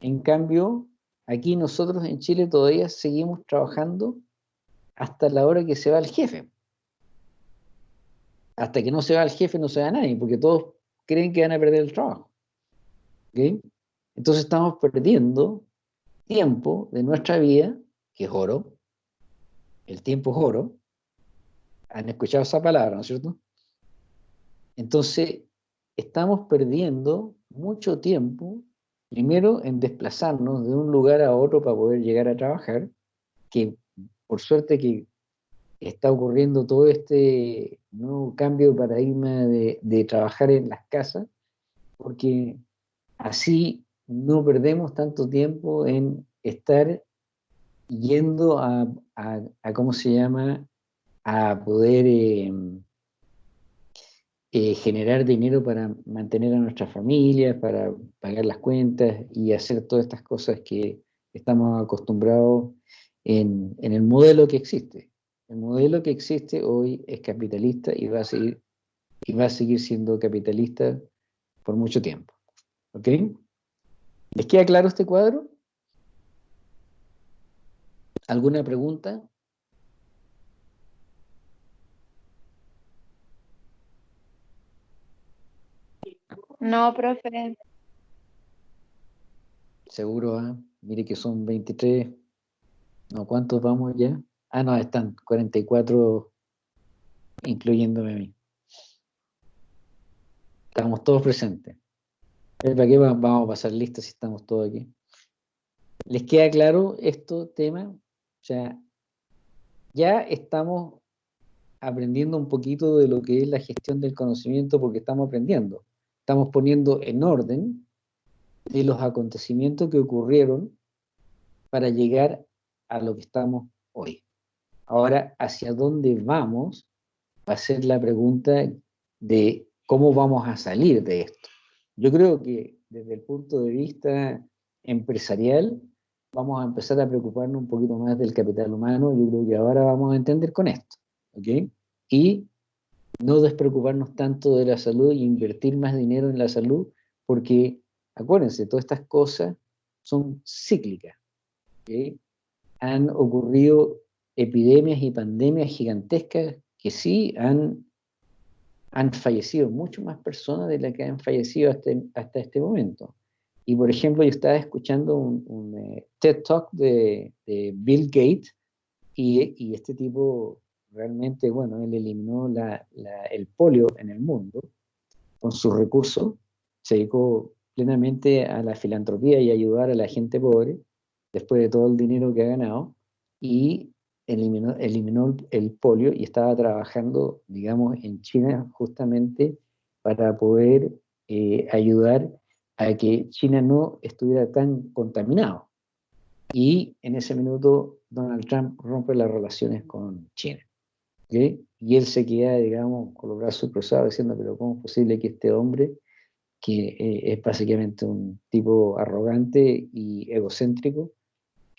En cambio, aquí nosotros en Chile todavía seguimos trabajando hasta la hora que se va el jefe. Hasta que no se va el jefe no se va nadie, porque todos creen que van a perder el trabajo. ¿Ok? Entonces estamos perdiendo tiempo de nuestra vida, que es oro. El tiempo es oro. Han escuchado esa palabra, ¿no es cierto? Entonces, estamos perdiendo mucho tiempo, primero en desplazarnos de un lugar a otro para poder llegar a trabajar, que por suerte que está ocurriendo todo este nuevo cambio de paradigma de, trabajar en las casas, porque así no perdemos tanto tiempo en estar yendo a ¿cómo se llama?, a poder eh, eh, generar dinero para mantener a nuestras familias, para pagar las cuentas y hacer todas estas cosas que estamos acostumbrados en, en el modelo que existe. El modelo que existe hoy es capitalista y va a seguir, y va a seguir siendo capitalista por mucho tiempo. ¿Ok? ¿Les queda claro este cuadro? ¿Alguna pregunta? No, profe. Seguro, ¿ah? mire que son 23. No, ¿cuántos vamos ya? Ah, no, están 44, incluyéndome a mí. Estamos todos presentes. Eh, ¿Para qué va- vamos a pasar listas si estamos todos aquí? ¿Les queda claro esto tema? O sea, ya estamos aprendiendo un poquito de lo que es la gestión del conocimiento porque estamos aprendiendo. Estamos poniendo en orden de los acontecimientos que ocurrieron para llegar a lo que estamos hoy. Ahora, ¿hacia dónde vamos? Va a ser la pregunta de cómo vamos a salir de esto. Yo creo que desde el punto de vista empresarial vamos a empezar a preocuparnos un poquito más del capital humano. Yo creo que ahora vamos a entender con esto. ¿ok? Y no despreocuparnos tanto de la salud y invertir más dinero en la salud, porque acuérdense, todas estas cosas son cíclicas. Han ocurrido epidemias y pandemias gigantescas que sí han, han fallecido mucho más personas de las que han fallecido hasta, hasta este momento. Y por ejemplo, yo estaba escuchando un, eh, TED Talk de, Bill Gates y este tipo realmente, bueno, él eliminó la, la, el polio en el mundo con sus recursos, se dedicó plenamente a la filantropía y ayudar a la gente pobre, después de todo el dinero que ha ganado, y eliminó, eliminó el polio y estaba trabajando, digamos, en China justamente para poder eh, ayudar a que China no estuviera tan contaminado. Y en ese minuto Donald Trump rompe las relaciones con China. ¿Okay? Y él se queda, digamos, con los brazos cruzados diciendo, pero ¿cómo es posible que este hombre, que eh, es básicamente un tipo arrogante y egocéntrico,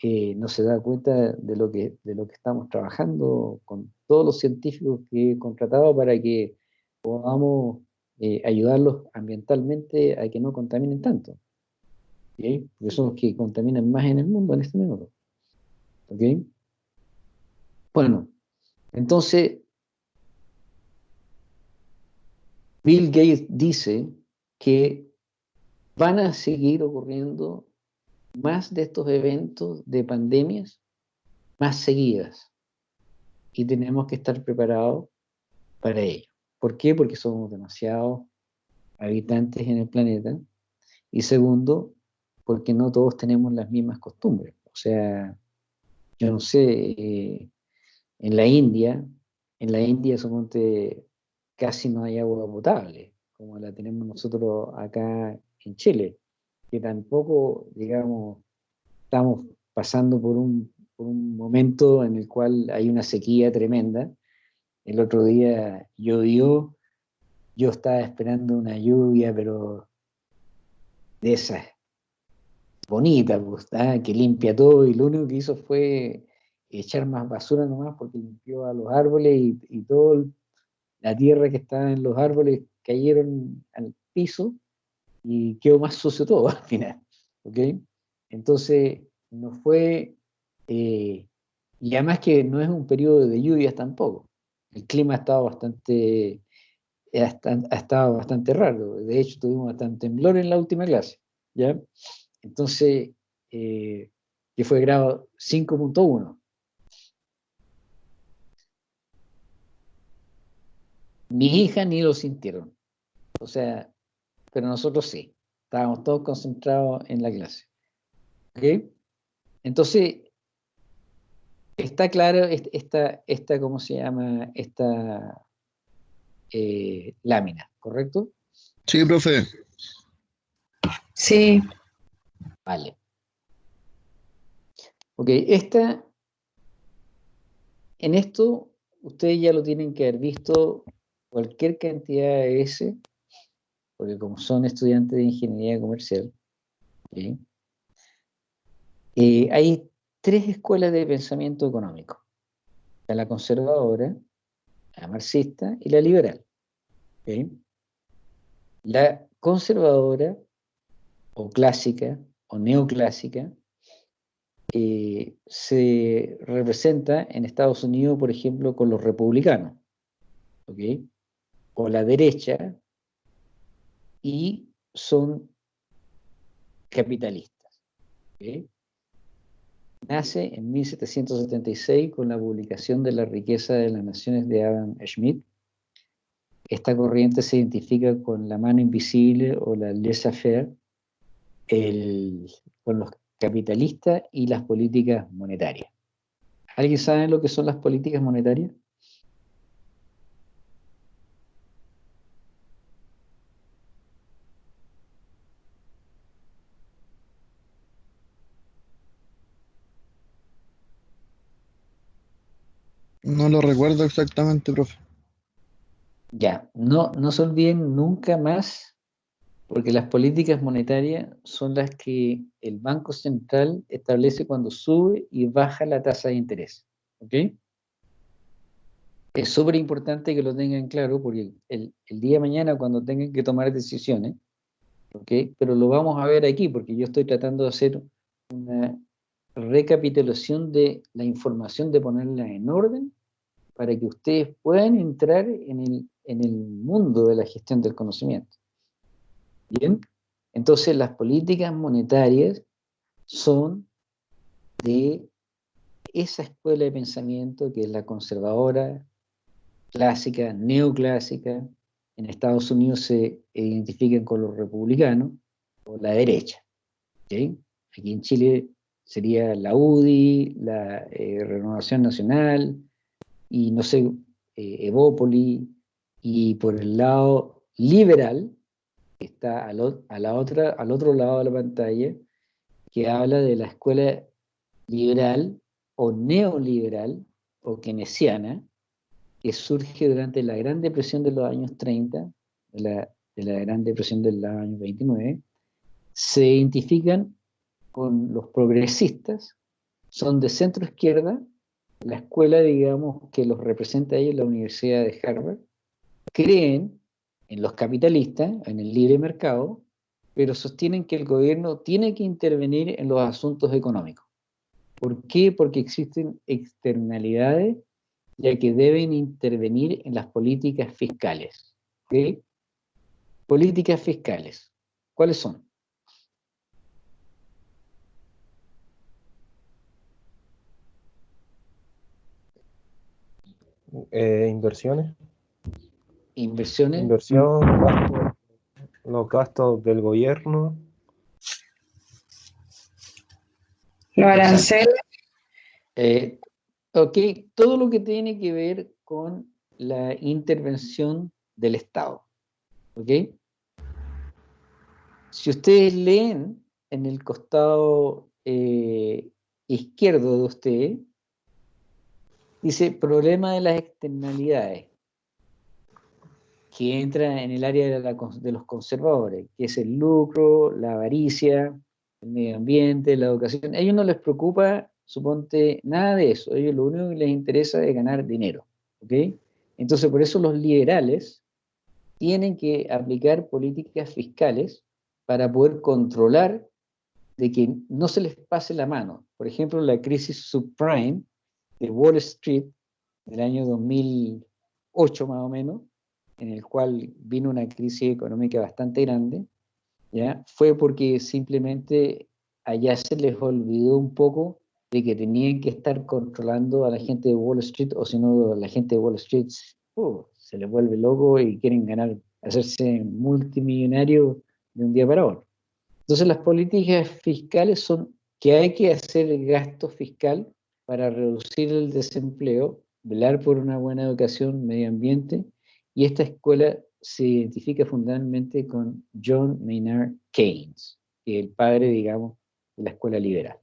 eh, no se da cuenta de lo, que, de lo que estamos trabajando con todos los científicos que he contratado para que podamos eh, ayudarlos ambientalmente a que no contaminen tanto. Porque son los que contaminan más en el mundo en este minuto. ¿okay? Bueno, entonces, Bill Gates dice que van a seguir ocurriendo más de estos eventos de pandemias más seguidas y tenemos que estar preparados para ello. ¿Por qué? Porque somos demasiados habitantes en el planeta y segundo, porque no todos tenemos las mismas costumbres. O sea, yo no sé, eh, en la India, en la India suponte casi no hay agua potable, como la tenemos nosotros acá en Chile, que tampoco, digamos, estamos pasando por un, por un momento en el cual hay una sequía tremenda. El otro día llovió, yo estaba esperando una lluvia, pero de esas bonita, pues, ¿ah? que limpia todo y lo único que hizo fue echar más basura nomás porque limpió a los árboles y, y toda la tierra que estaba en los árboles cayeron al piso y quedó más sucio todo al final. ¿ok? Entonces, no fue, eh, y además que no es un periodo de lluvias tampoco. El clima ha estado bastante, ha estado bastante raro. De hecho, tuvimos bastante temblor en la última clase. ¿ya? Entonces, eh, que fue grado 5.1. Mis hijas ni lo sintieron. O sea, pero nosotros sí. Estábamos todos concentrados en la clase. ¿Ok? Entonces, está claro esta, esta ¿cómo se llama? Esta eh, lámina, ¿correcto? Sí, profe. Sí. Vale. Ok, esta, en esto, ustedes ya lo tienen que haber visto cualquier cantidad de S, porque como son estudiantes de ingeniería comercial, ¿sí? Eh, hay tres escuelas de pensamiento económico. La conservadora, la marxista y la liberal. La conservadora, o clásica, o neoclásica, eh, se representa en Estados Unidos, por ejemplo, con los republicanos, o la derecha, y son capitalistas. Nace en 1776 con la publicación de La riqueza de las naciones de Adam Smith. Esta corriente se identifica con la mano invisible o la laissez-faire, con los capitalistas y las políticas monetarias. ¿Alguien sabe lo que son las políticas monetarias? No lo recuerdo exactamente, profe. Ya, no, no se olviden nunca más, porque las políticas monetarias son las que el Banco Central establece cuando sube y baja la tasa de interés. ¿Ok? Es súper importante que lo tengan claro, porque el, el, día de mañana cuando tengan que tomar decisiones, ¿ok? Pero lo vamos a ver aquí, porque yo estoy tratando de hacer una recapitulación de la información, de ponerla en orden para que ustedes puedan entrar en el, en el mundo de la gestión del conocimiento. Bien, entonces las políticas monetarias son de esa escuela de pensamiento que es la conservadora, clásica, neoclásica, en Estados Unidos se identifican con los republicanos, o la derecha. Aquí en Chile sería la UDI, la eh, Renovación Nacional, y no sé, eh, Evópoli, y por el lado liberal, que está al, a la otra, al otro lado de la pantalla, que habla de la escuela liberal o neoliberal o keynesiana, que surge durante la Gran Depresión de los años 30, de la, de la Gran Depresión del año 29, se identifican con los progresistas, son de centro izquierda la escuela, digamos, que los representa ahí en la Universidad de Harvard, creen en los capitalistas, en el libre mercado, pero sostienen que el gobierno tiene que intervenir en los asuntos económicos. ¿Por qué? Porque existen externalidades ya que deben intervenir en las políticas fiscales. ¿okay? Políticas fiscales. ¿Cuáles son? Eh, inversiones. Inversiones. Inversión, gasto, los gastos del gobierno. Los aranceles. Eh, ok, todo lo que tiene que ver con la intervención del Estado. ¿Ok? Si ustedes leen en el costado eh, izquierdo de usted, Dice, problema de las externalidades, que entra en el área de, los conservadores, que es el lucro, la avaricia, el medio ambiente, la educación. A ellos no les preocupa, suponte, nada de eso. A ellos lo único que les interesa es ganar dinero. ¿ok? Entonces, por eso los liberales tienen que aplicar políticas fiscales para poder controlar de que no se les pase la mano. Por ejemplo, la crisis subprime de Wall Street del año 2008 más o menos, en el cual vino una crisis económica bastante grande, ¿ya? fue porque simplemente allá se les olvidó un poco de que tenían que estar controlando a la gente de Wall Street, o si no, la gente de Wall Street uh, se les vuelve loco y quieren ganar, hacerse multimillonario de un día para otro. Entonces las políticas fiscales son que hay que hacer gasto fiscal para reducir el desempleo, velar por una buena educación, medio ambiente, y esta escuela se identifica fundamentalmente con John Maynard Keynes, el padre, digamos, de la escuela liberal.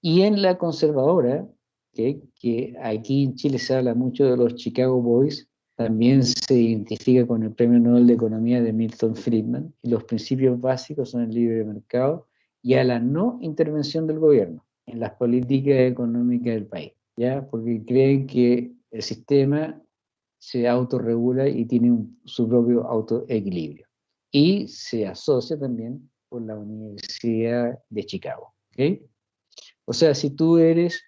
Y en la conservadora, que aquí en Chile se habla mucho de los Chicago Boys, también se identifica con el Premio Nobel de Economía de Milton Friedman, y los principios básicos son el libre mercado y a la no intervención del gobierno en las políticas económicas del país, ¿ya? Porque creen que el sistema se autorregula y tiene su propio autoequilibrio. Y se asocia también con la Universidad de Chicago, O sea, si tú eres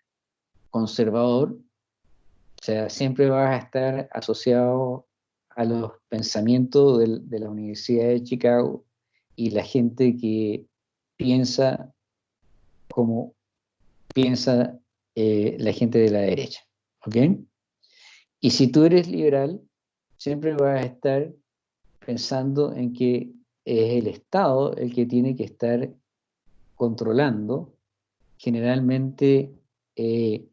conservador, o sea, siempre vas a estar asociado a los pensamientos de la Universidad de Chicago y la gente que piensa como piensa eh, la gente de la derecha. ¿Ok? Y si tú eres liberal, siempre vas a estar pensando en que es el Estado el que tiene que estar controlando generalmente eh,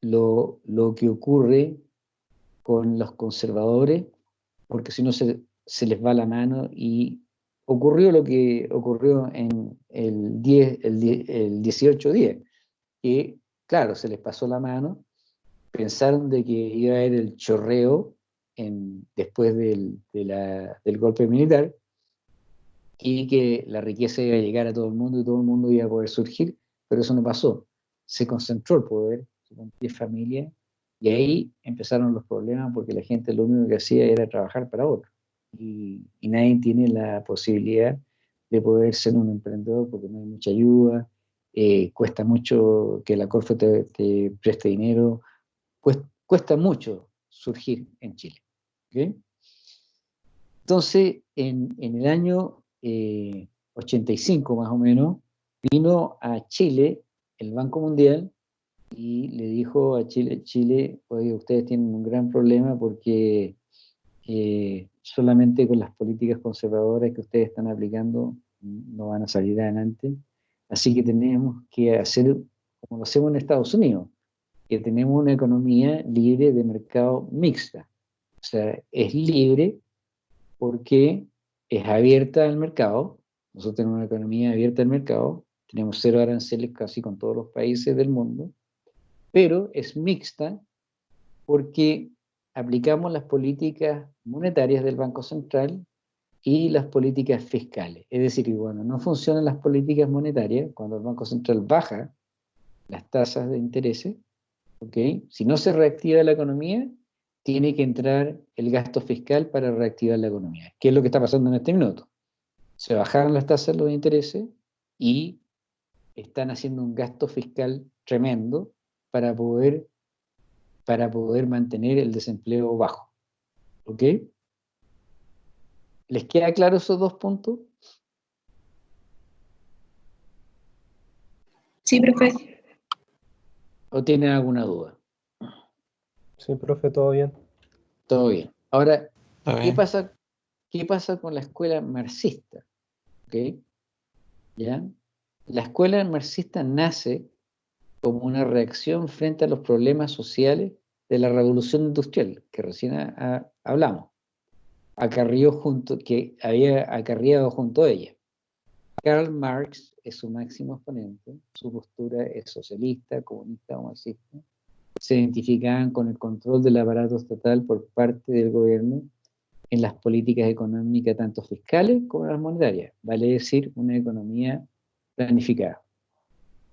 lo, lo, que ocurre con los conservadores, porque si no se, se les va la mano y ocurrió lo que ocurrió en el, 10, el, el 18-10, que claro, se les pasó la mano, pensaron de que iba a haber el chorreo en, después del, del golpe militar y que la riqueza iba a llegar a todo el mundo y todo el mundo iba a poder surgir, pero eso no pasó. Se concentró el poder, con 10 familias, y ahí empezaron los problemas porque la gente lo único que hacía era trabajar para otro y, nadie tiene la posibilidad de poder ser un emprendedor porque no hay mucha ayuda, eh, cuesta mucho que la Corfo te, preste dinero, cuesta, mucho surgir en Chile. Entonces, en, el año 85 eh, más o menos, vino a Chile el Banco Mundial y le dijo a Chile, Chile, oye, ustedes tienen un gran problema porque eh, solamente con las políticas conservadoras que ustedes están aplicando no van a salir adelante. Así que tenemos que hacer como lo hacemos en Estados Unidos, que tenemos una economía libre de mercado mixta. O sea, es libre porque es abierta al mercado. Nosotros tenemos una economía abierta al mercado, tenemos cero aranceles casi con todos los países del mundo, pero es mixta porque aplicamos las políticas monetarias del Banco Central y las políticas fiscales. Es decir, cuando no funcionan las políticas monetarias, cuando el Banco Central baja las tasas de interés, ¿okay? si no se reactiva la economía, tiene que entrar el gasto fiscal para reactivar la economía. ¿Qué es lo que está pasando en este minuto? Se bajaron las tasas de los intereses y están haciendo un gasto fiscal tremendo para poder para poder mantener el desempleo bajo. ¿Ok? ¿Les queda claro esos dos puntos? Sí, profe. ¿O tienen alguna duda? Sí, profe, todo bien. Todo bien. Ahora, ¿qué pasa, ¿qué pasa con la escuela marxista? ¿Ok? ¿Ya? La escuela marxista nace como una reacción frente a los problemas sociales de la revolución industrial, que recién hablamos, acarrió junto, que había acarreado junto a ella. Karl Marx es su máximo exponente, su postura es socialista, comunista o marxista. Se identificaban con el control del aparato estatal por parte del gobierno en las políticas económicas, tanto fiscales como las monetarias, vale decir, una economía planificada.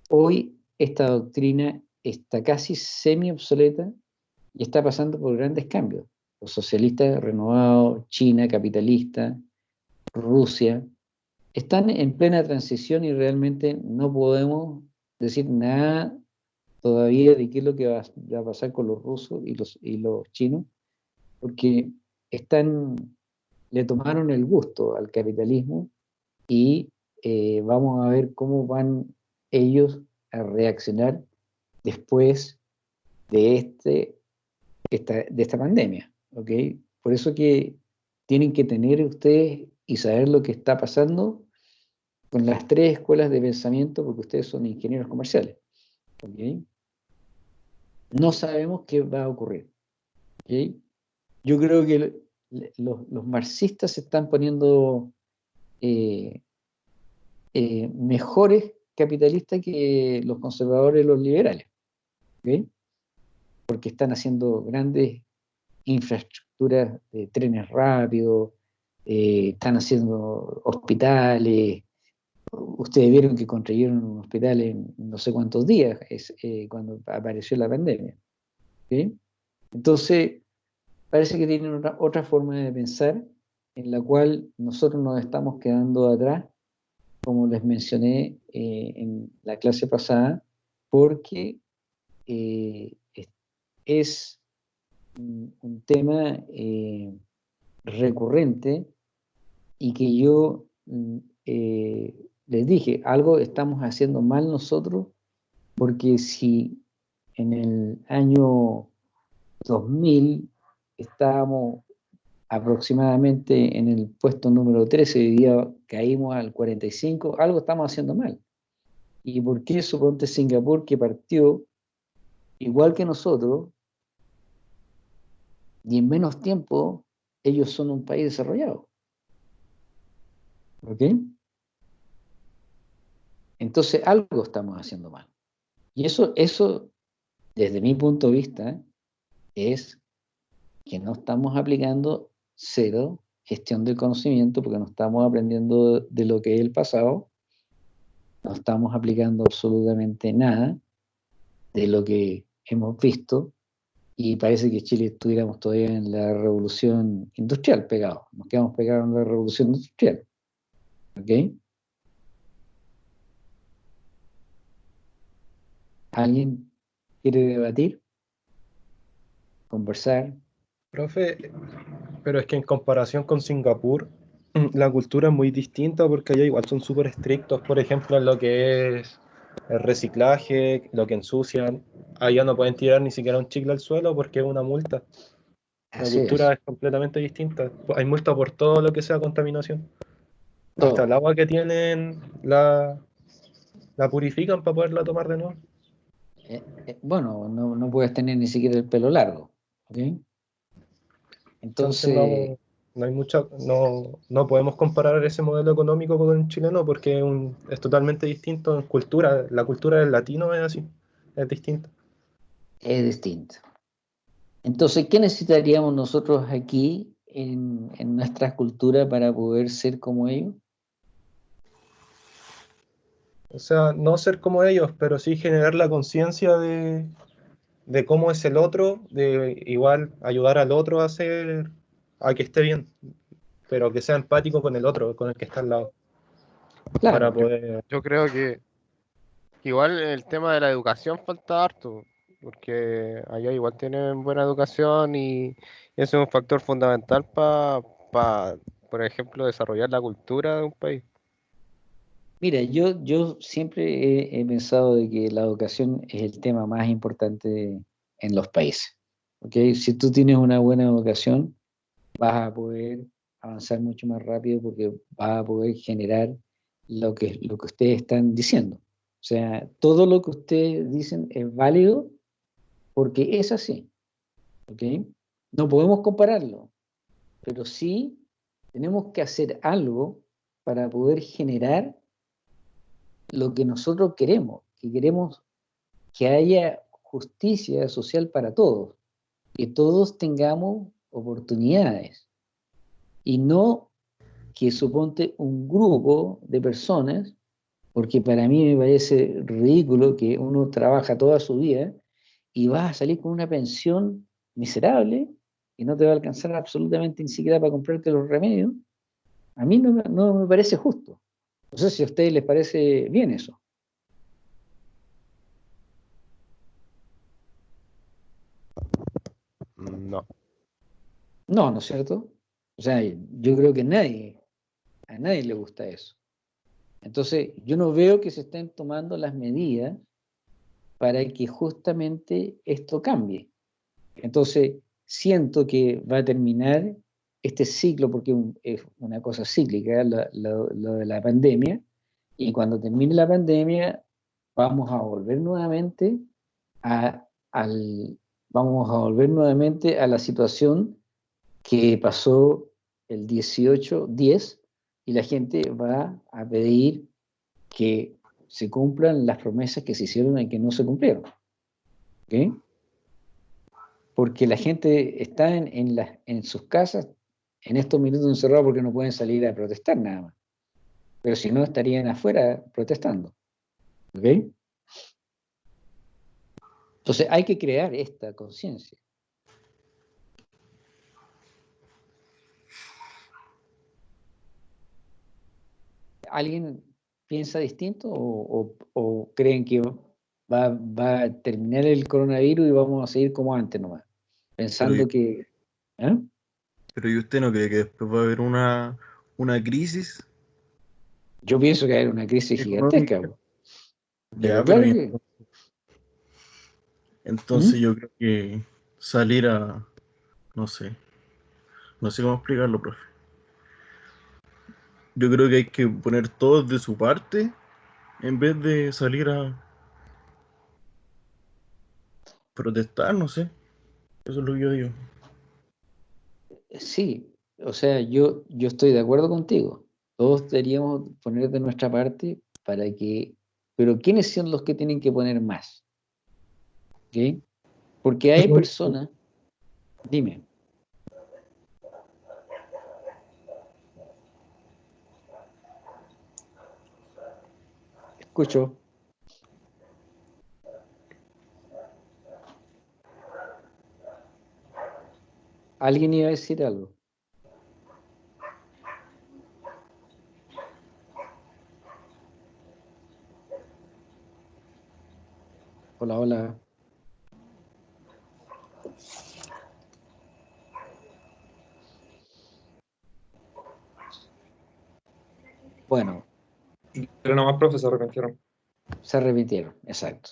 Hoy esta doctrina está casi semi obsoleta y está pasando por grandes cambios. Los socialistas renovados, China capitalista, Rusia, están en plena transición y realmente no podemos decir nada todavía de qué es lo que va, a pasar con los rusos y los, y los chinos, porque están, le tomaron el gusto al capitalismo y eh, vamos a ver cómo van ellos a reaccionar después de, este, esta, de esta pandemia. ¿Okay? Por eso que tienen que tener ustedes y saber lo que está pasando con las tres escuelas de pensamiento, porque ustedes son ingenieros comerciales. No sabemos qué va a ocurrir. Yo creo que los, marxistas se están poniendo eh, eh, mejores capitalistas que los conservadores y los liberales. Porque están haciendo grandes infraestructuras de trenes rápidos, eh, están haciendo hospitales. Ustedes vieron que construyeron un hospital en no sé cuántos días es, eh, cuando apareció la pandemia. Entonces, parece que tienen otra, forma de pensar en la cual nosotros nos estamos quedando atrás, como les mencioné eh, en la clase pasada, porque es un, tema recurrente y que yo mm, eh, les dije, algo estamos haciendo mal nosotros, porque si en el año 2000 estábamos aproximadamente en el puesto número 13, hoy día caímos al 45, algo estamos haciendo mal. ¿Y por qué suponte Singapur que partió igual que nosotros y en menos tiempo ellos son un país desarrollado? ¿Ok? Entonces algo estamos haciendo mal. Y eso, eso desde mi punto de vista, es que no estamos aplicando cero gestión del conocimiento porque no estamos aprendiendo de lo que es el pasado, no estamos aplicando absolutamente nada de lo que hemos visto y parece que Chile estuviéramos todavía en la revolución industrial pegados, nos quedamos pegados en la revolución industrial. ¿Ok? ¿Alguien quiere debatir? ¿Conversar? Profe, pero es que en comparación con Singapur, la cultura es muy distinta porque allá igual son súper estrictos, por ejemplo, en lo que es el reciclaje, lo que ensucian. Allá no pueden tirar ni siquiera un chicle al suelo porque es una multa. La cultura es. completamente distinta. Hay multa por todo lo que sea contaminación. Hasta el agua que tienen la, la purifican para poderla tomar de nuevo. Eh, eh, bueno, no, no, puedes tener ni siquiera el pelo largo. Entonces, no, hay mucha, no, no, podemos comparar ese modelo económico con el chileno porque es, totalmente distinto en cultura. La cultura del latino es así, es distinta. Es distinto. Entonces, ¿qué necesitaríamos nosotros aquí en, en nuestra cultura para poder ser como ellos? O sea, no ser como ellos, pero sí generar la conciencia de, de, cómo es el otro, de igual ayudar al otro a hacer, a que esté bien, pero que sea empático con el otro, con el que está al lado. para poder... yo, creo que igual el tema de la educación falta harto, porque allá igual tienen buena educación y, eso es un factor fundamental para, por ejemplo, desarrollar la cultura de un país. Mira, yo, yo siempre he, pensado de que la educación es el tema más importante en los países. ¿okay? Si tú tienes una buena educación, vas a poder avanzar mucho más rápido porque vas a poder generar lo que, lo que ustedes están diciendo. O sea, todo lo que ustedes dicen es válido porque es así. ¿okay? No podemos compararlo, pero sí tenemos que hacer algo para poder generar lo que nosotros queremos, que queremos que haya justicia social para todos, que todos tengamos oportunidades. y no que suponte un grupo de personas, porque para mí me parece ridículo que uno trabaja toda su vida y vas a salir con una pensión miserable y no te va a alcanzar absolutamente ni siquiera para comprarte los remedios, a mí no, no me parece justo. No sé si a ustedes les parece bien eso. No, ¿no es cierto? O sea, yo creo que nadie, a nadie le gusta eso. Entonces, yo no veo que se estén tomando las medidas para que justamente esto cambie. Entonces, siento que va a terminar este ciclo, porque es una cosa cíclica, lo, de la pandemia, y cuando termine la pandemia, vamos a volver nuevamente a, al, vamos a volver nuevamente a la situación que pasó el 18-10 y la gente va a pedir que se cumplan las promesas que se hicieron y que no se cumplieron. Porque la gente está en, en sus casas en estos minutos encerrados porque no pueden salir a protestar nada más. Pero si no, estarían afuera protestando. ¿Ok? Entonces hay que crear esta conciencia. ¿Alguien piensa distinto o, creen que va, a terminar el coronavirus y vamos a seguir como antes nomás? Pensando que... ¿eh? Pero ¿y usted no cree que después va a haber una, una crisis? Yo pienso que va a haber una crisis gigantesca. Ya, pero entonces ¿Mm? yo creo que salir a, no sé, no sé cómo explicarlo, profe. Yo creo que hay que poner todo de su parte en vez de salir a protestar, no sé. Eso es lo que yo digo. Sí, o sea, yo, yo estoy de acuerdo contigo. Todos deberíamos poner de nuestra parte para que... Pero ¿quiénes son los que tienen que poner más? Porque hay personas, dime. Escucho. ¿Alguien iba a decir algo? Hola, hola. Bueno. Pero nomás, profe, se arrepintieron. Se arrepintieron, exacto.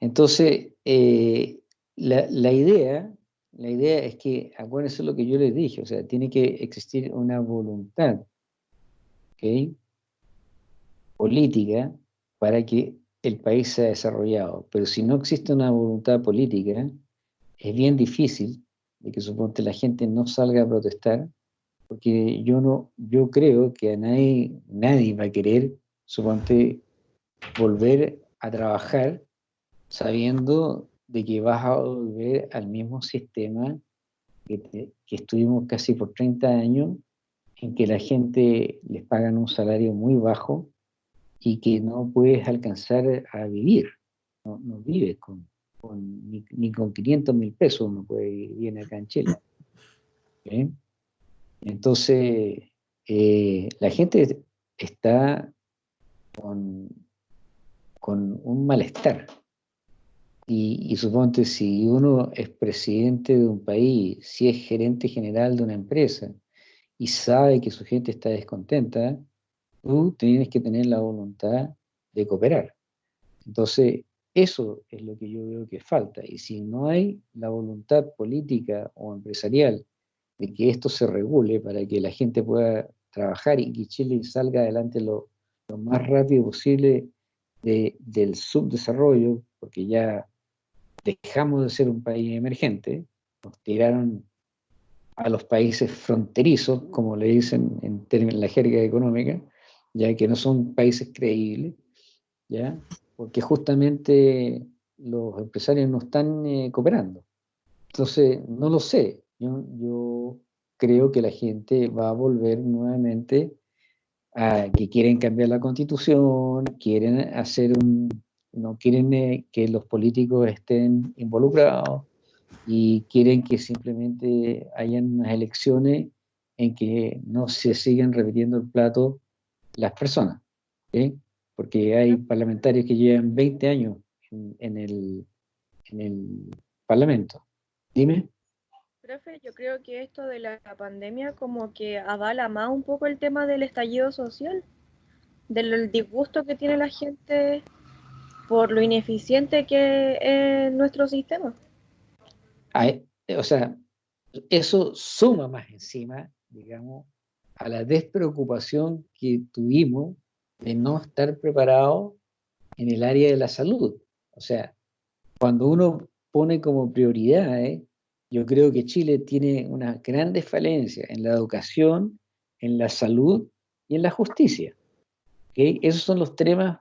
Entonces, eh, la, idea, la idea es que, acuérdense lo que yo les dije, o sea, tiene que existir una voluntad política para que el país sea desarrollado. Pero si no existe una voluntad política, es bien difícil de que suponte la gente no salga a protestar porque yo no, yo creo que a nadie, nadie va a querer, suponte, volver a trabajar sabiendo de que vas a volver al mismo sistema que, estuvimos casi por 30 años, en que la gente les pagan un salario muy bajo y que no puedes alcanzar a vivir, no, vives con, ni, con 500 mil pesos uno puede vivir acá en Chile. Entonces, eh, la gente está con, un malestar. Y, y, suponte, si uno es presidente de un país, si es gerente general de una empresa y sabe que su gente está descontenta, tú tienes que tener la voluntad de cooperar. Entonces, eso es lo que yo veo que falta. Y si no hay la voluntad política o empresarial de que esto se regule para que la gente pueda trabajar y que Chile salga adelante lo, más rápido posible del subdesarrollo, porque ya dejamos de ser un país emergente, nos tiraron a los países fronterizos, como le dicen en, en la jerga económica, ya que no son países creíbles, ¿ya? porque justamente los empresarios no están eh, cooperando. Entonces, no lo sé, yo, creo que la gente va a volver nuevamente que quieren cambiar la constitución, quieren hacer un, no quieren eh, que los políticos estén involucrados y quieren que simplemente hayan unas elecciones en que no se sigan repitiendo el plato las personas, porque hay parlamentarios que llevan 20 años en, el, en el Parlamento. Dime. Yo creo que esto de la pandemia como que avala más un poco el tema del estallido social, del disgusto que tiene la gente por lo ineficiente que es nuestro sistema. o sea, eso suma más encima, digamos, a la despreocupación que tuvimos de no estar preparados en el área de la salud. O sea, cuando uno pone como prioridad, yo creo que Chile tiene una grandes falencia en la educación, en la salud y en la justicia. Esos son los temas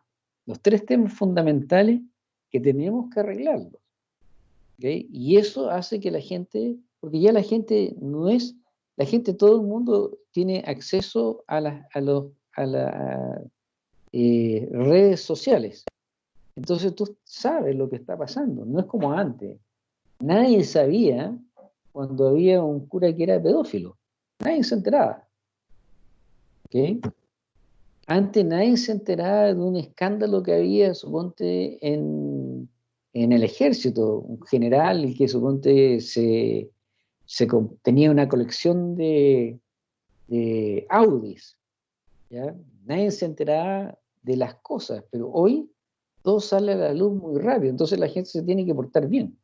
los tres temas fundamentales que tenemos que arreglarlos. Y eso hace que la gente, porque ya la gente no es, la gente, todo el mundo tiene acceso a, las a, a las eh, redes sociales. Entonces tú sabes lo que está pasando, no es como antes. Nadie sabía cuando había un cura que era pedófilo. Nadie se enteraba. ¿Okay? Antes nadie se enteraba de un escándalo que había, suponte, en, en el ejército, un general que suponte se, se tenía una colección de, de Audis. ¿ya? Nadie se enteraba de las cosas, pero hoy todo sale a la luz muy rápido, entonces la gente se tiene que portar bien.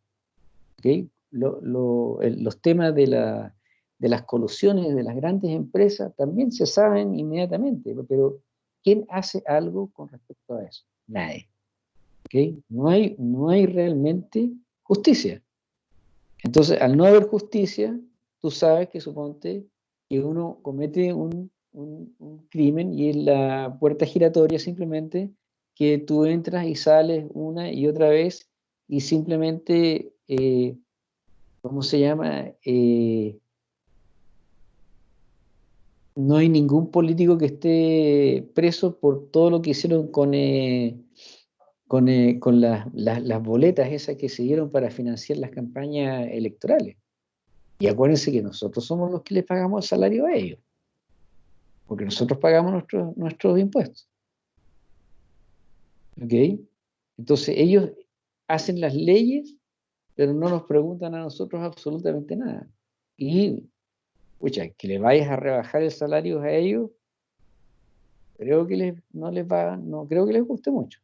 Los temas de, la, de las colusiones de las grandes empresas también se saben inmediatamente, pero ¿Quién hace algo con respecto a eso? Nadie. No, hay, no hay realmente justicia. Entonces, al no haber justicia, tú sabes que suponte que uno comete un, crimen y es la puerta giratoria simplemente que tú entras y sales una y otra vez y simplemente, eh, ¿cómo se llama? Eh, no hay ningún político que esté preso por todo lo que hicieron con, eh, con, las boletas esas que se dieron para financiar las campañas electorales. Y acuérdense que nosotros somos los que les pagamos el salario a ellos, porque nosotros pagamos nuestros, nuestros impuestos. ¿Ok? Entonces ellos hacen las leyes, pero no nos preguntan a nosotros absolutamente nada. Y que le vayas a rebajar el salario a ellos, creo que les, no les va, no creo que les guste mucho.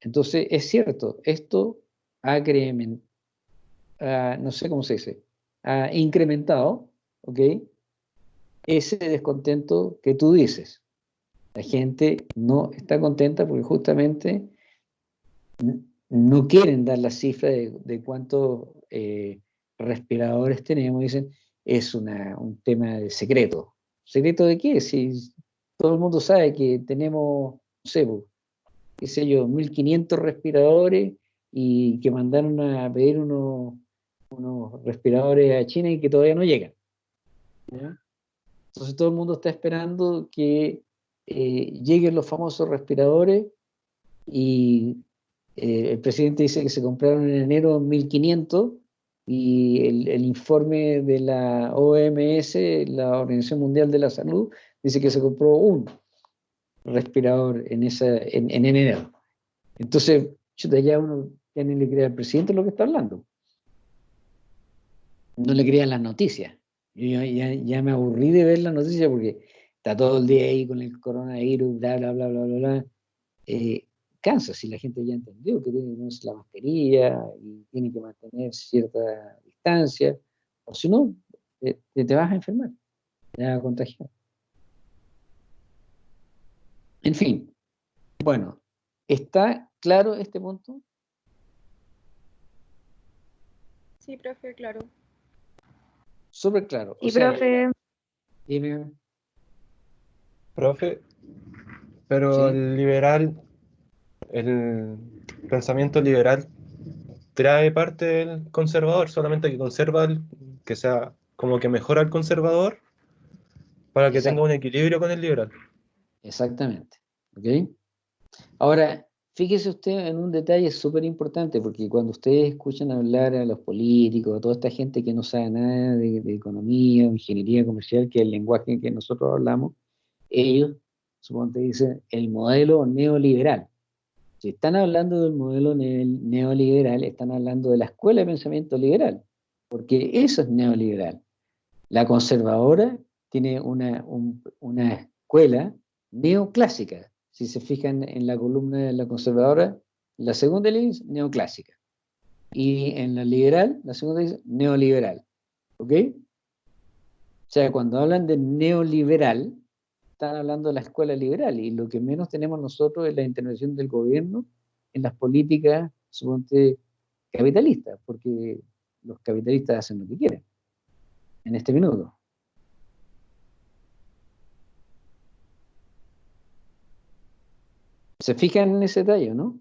Entonces, es cierto, esto ha no sé cómo se dice, ha incrementado, ¿ok? Ese descontento que tú dices. La gente no está contenta porque justamente no quieren dar la cifra de, cuántos eh, respiradores tenemos, dicen, es un tema de secreto. ¿Secreto de qué? Si todo el mundo sabe que tenemos, no sé, qué sé yo, 1500 respiradores y que mandaron a pedir unos, unos respiradores a China y que todavía no llegan. Entonces todo el mundo está esperando que eh, lleguen los famosos respiradores y eh, el presidente dice que se compraron en enero 1.500 y el, informe de la OMS, la Organización Mundial de la Salud, dice que se compró un respirador en, esa, en, enero. Entonces, ya uno ya ni le cree al presidente lo que está hablando. No le crean las noticias. Yo ya, me aburrí de ver las noticias porque está todo el día ahí con el coronavirus, bla, bla, bla, bla, bla, bla. Eh, cansa si la gente ya entendió que tiene que ponerse la mascarilla y tiene que mantener cierta distancia, o si no, te, te, vas a enfermar, te vas a contagiar. En fin, bueno, ¿está claro este punto? Sí, profe, claro. Súper claro. y profe. Dime. Profe, pero el liberal el pensamiento liberal trae parte del conservador, solamente que conserva, el, que sea como que mejora el conservador para que tenga un equilibrio con el liberal. Exactamente. ¿Ok? Ahora, fíjese usted en un detalle súper importante, porque cuando ustedes escuchan hablar a los políticos, a toda esta gente que no sabe nada de, de economía, ingeniería comercial, que es el lenguaje que nosotros hablamos, ellos, supongo que dicen, el modelo neoliberal. Si están hablando del modelo neoliberal, están hablando de la escuela de pensamiento liberal, porque eso es neoliberal. La conservadora tiene una, una escuela neoclásica. Si se fijan en la columna de la conservadora, la segunda línea es neoclásica. Y en la liberal, la segunda es neoliberal. ¿Ok? O sea, cuando hablan de neoliberal, están hablando de la escuela liberal y lo que menos tenemos nosotros es la intervención del gobierno en las políticas, suponte, capitalistas, porque los capitalistas hacen lo que quieren en este minuto. ¿Se fijan en ese detalle, no?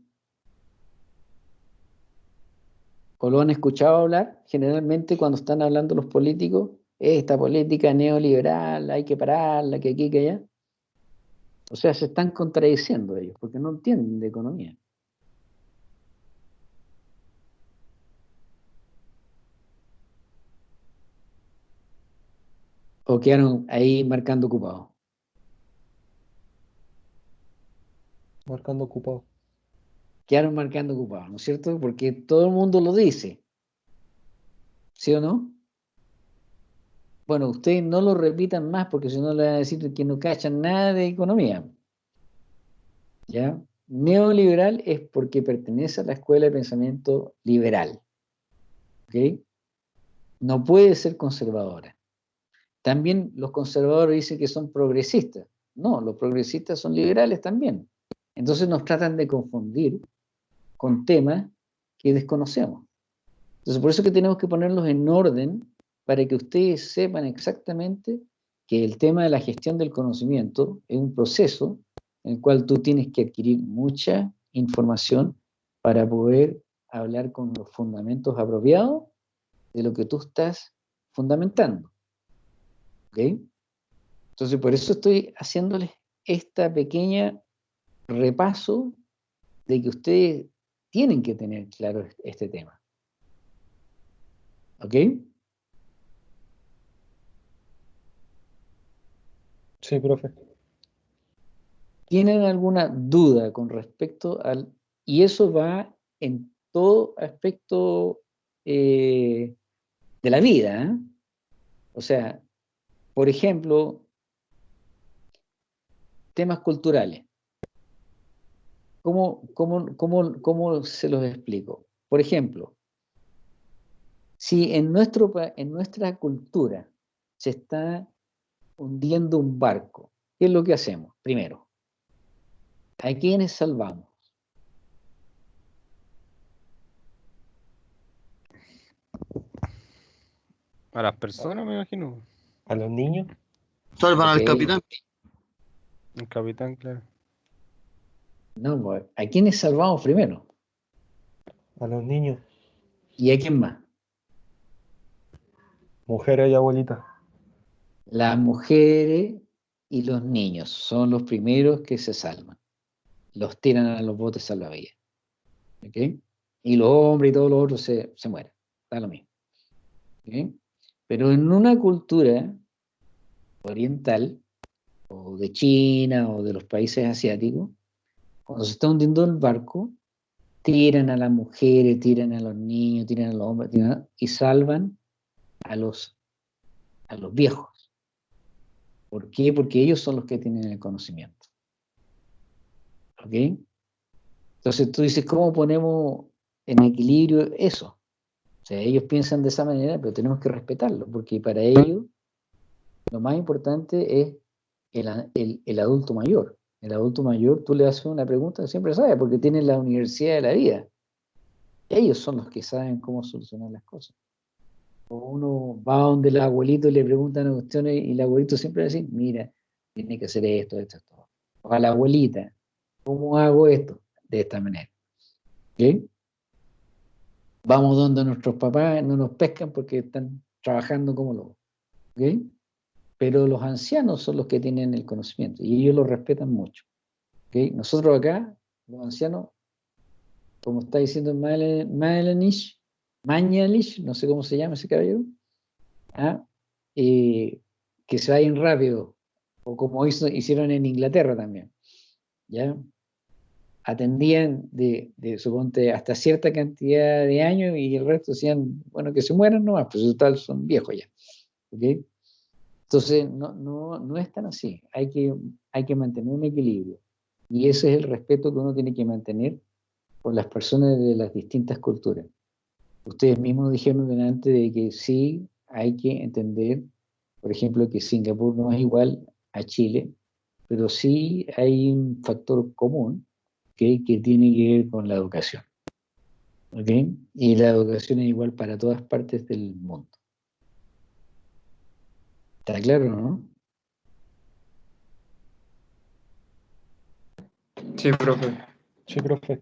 ¿O lo han escuchado hablar? Generalmente cuando están hablando los políticos, esta política neoliberal, hay que pararla, que aquí, que allá. O sea, se están contradiciendo ellos, porque no entienden de economía. O quedaron ahí marcando ocupado. Marcando ocupado. Quedaron marcando ocupado, ¿no es cierto? Porque todo el mundo lo dice. ¿Sí o no? Bueno, ustedes no lo repitan más porque si no le van a decir que no cachan nada de economía. ¿Ya? Neoliberal es porque pertenece a la escuela de pensamiento liberal. ¿Ok? No puede ser conservadora. También los conservadores dicen que son progresistas. No, los progresistas son liberales también. Entonces nos tratan de confundir con temas que desconocemos. Entonces por eso que tenemos que ponerlos en orden para que ustedes sepan exactamente que el tema de la gestión del conocimiento es un proceso en el cual tú tienes que adquirir mucha información para poder hablar con los fundamentos apropiados de lo que tú estás fundamentando. ¿Ok? Entonces, por eso estoy haciéndoles esta pequeña repaso de que ustedes tienen que tener claro este tema. ¿Ok? Sí, profe. ¿Tienen alguna duda con respecto al... Y eso va en todo aspecto eh, de la vida. ¿eh? O sea, por ejemplo, temas culturales. ¿Cómo, cómo, cómo, cómo se los explico? Por ejemplo, si en, nuestro, en nuestra cultura se está hundiendo un barco, ¿qué es lo que hacemos? Primero, ¿a quiénes salvamos? A las personas, me imagino. ¿A los niños? Salvan al capitán. El capitán, claro. No, ¿a quiénes salvamos primero? A los niños. ¿Y a quién más? Mujeres y abuelitas. Las mujeres y los niños son los primeros que se salvan. Los tiran a los botes salvavidas. ¿Ok? Y los hombres y todos los otros se, mueren. Está lo mismo. Pero en una cultura oriental, o de China, o de los países asiáticos, cuando se está hundiendo el barco, tiran a las mujeres, tiran a los niños, tiran a los hombres, y salvan a los, a los viejos. ¿Por qué? Porque ellos son los que tienen el conocimiento. ¿Ok? Entonces tú dices, ¿cómo ponemos en equilibrio eso? O sea, ellos piensan de esa manera, pero tenemos que respetarlo, porque para ellos lo más importante es el, adulto mayor. El adulto mayor, tú le haces una pregunta, siempre sabe, porque tiene la universidad de la vida. Ellos son los que saben cómo solucionar las cosas uno va donde el abuelito y le preguntan cuestiones y el abuelito siempre dice, mira, tiene que hacer esto, esto, esto. O a la abuelita, ¿cómo hago esto? De esta manera. ¿Ok? vamos donde nuestros papás no nos pescan porque están trabajando como lobos. ¿ok? Pero los ancianos son los que tienen el conocimiento y ellos lo respetan mucho. Nosotros acá, los ancianos, como está diciendo Maelanish, Mañalish, no sé cómo se llama ese caballero, ¿ah? eh, que se vayan rápido, o como hicieron en Inglaterra también. ¿ya? Atendían de, de, suponte, hasta cierta cantidad de años y el resto decían, bueno, que se mueran nomás, pues total son viejos ya. ¿okay? Entonces, no, no, no es tan así, hay que, hay que mantener un equilibrio. Y ese es el respeto que uno tiene que mantener por las personas de las distintas culturas. Ustedes mismos dijeron delante de que sí hay que entender, por ejemplo, que Singapur no es igual a Chile, pero sí hay un factor común que tiene que ver con la educación. ¿okay? Y la educación es igual para todas partes del mundo. ¿Está claro, no? Sí, profe. Sí, profe.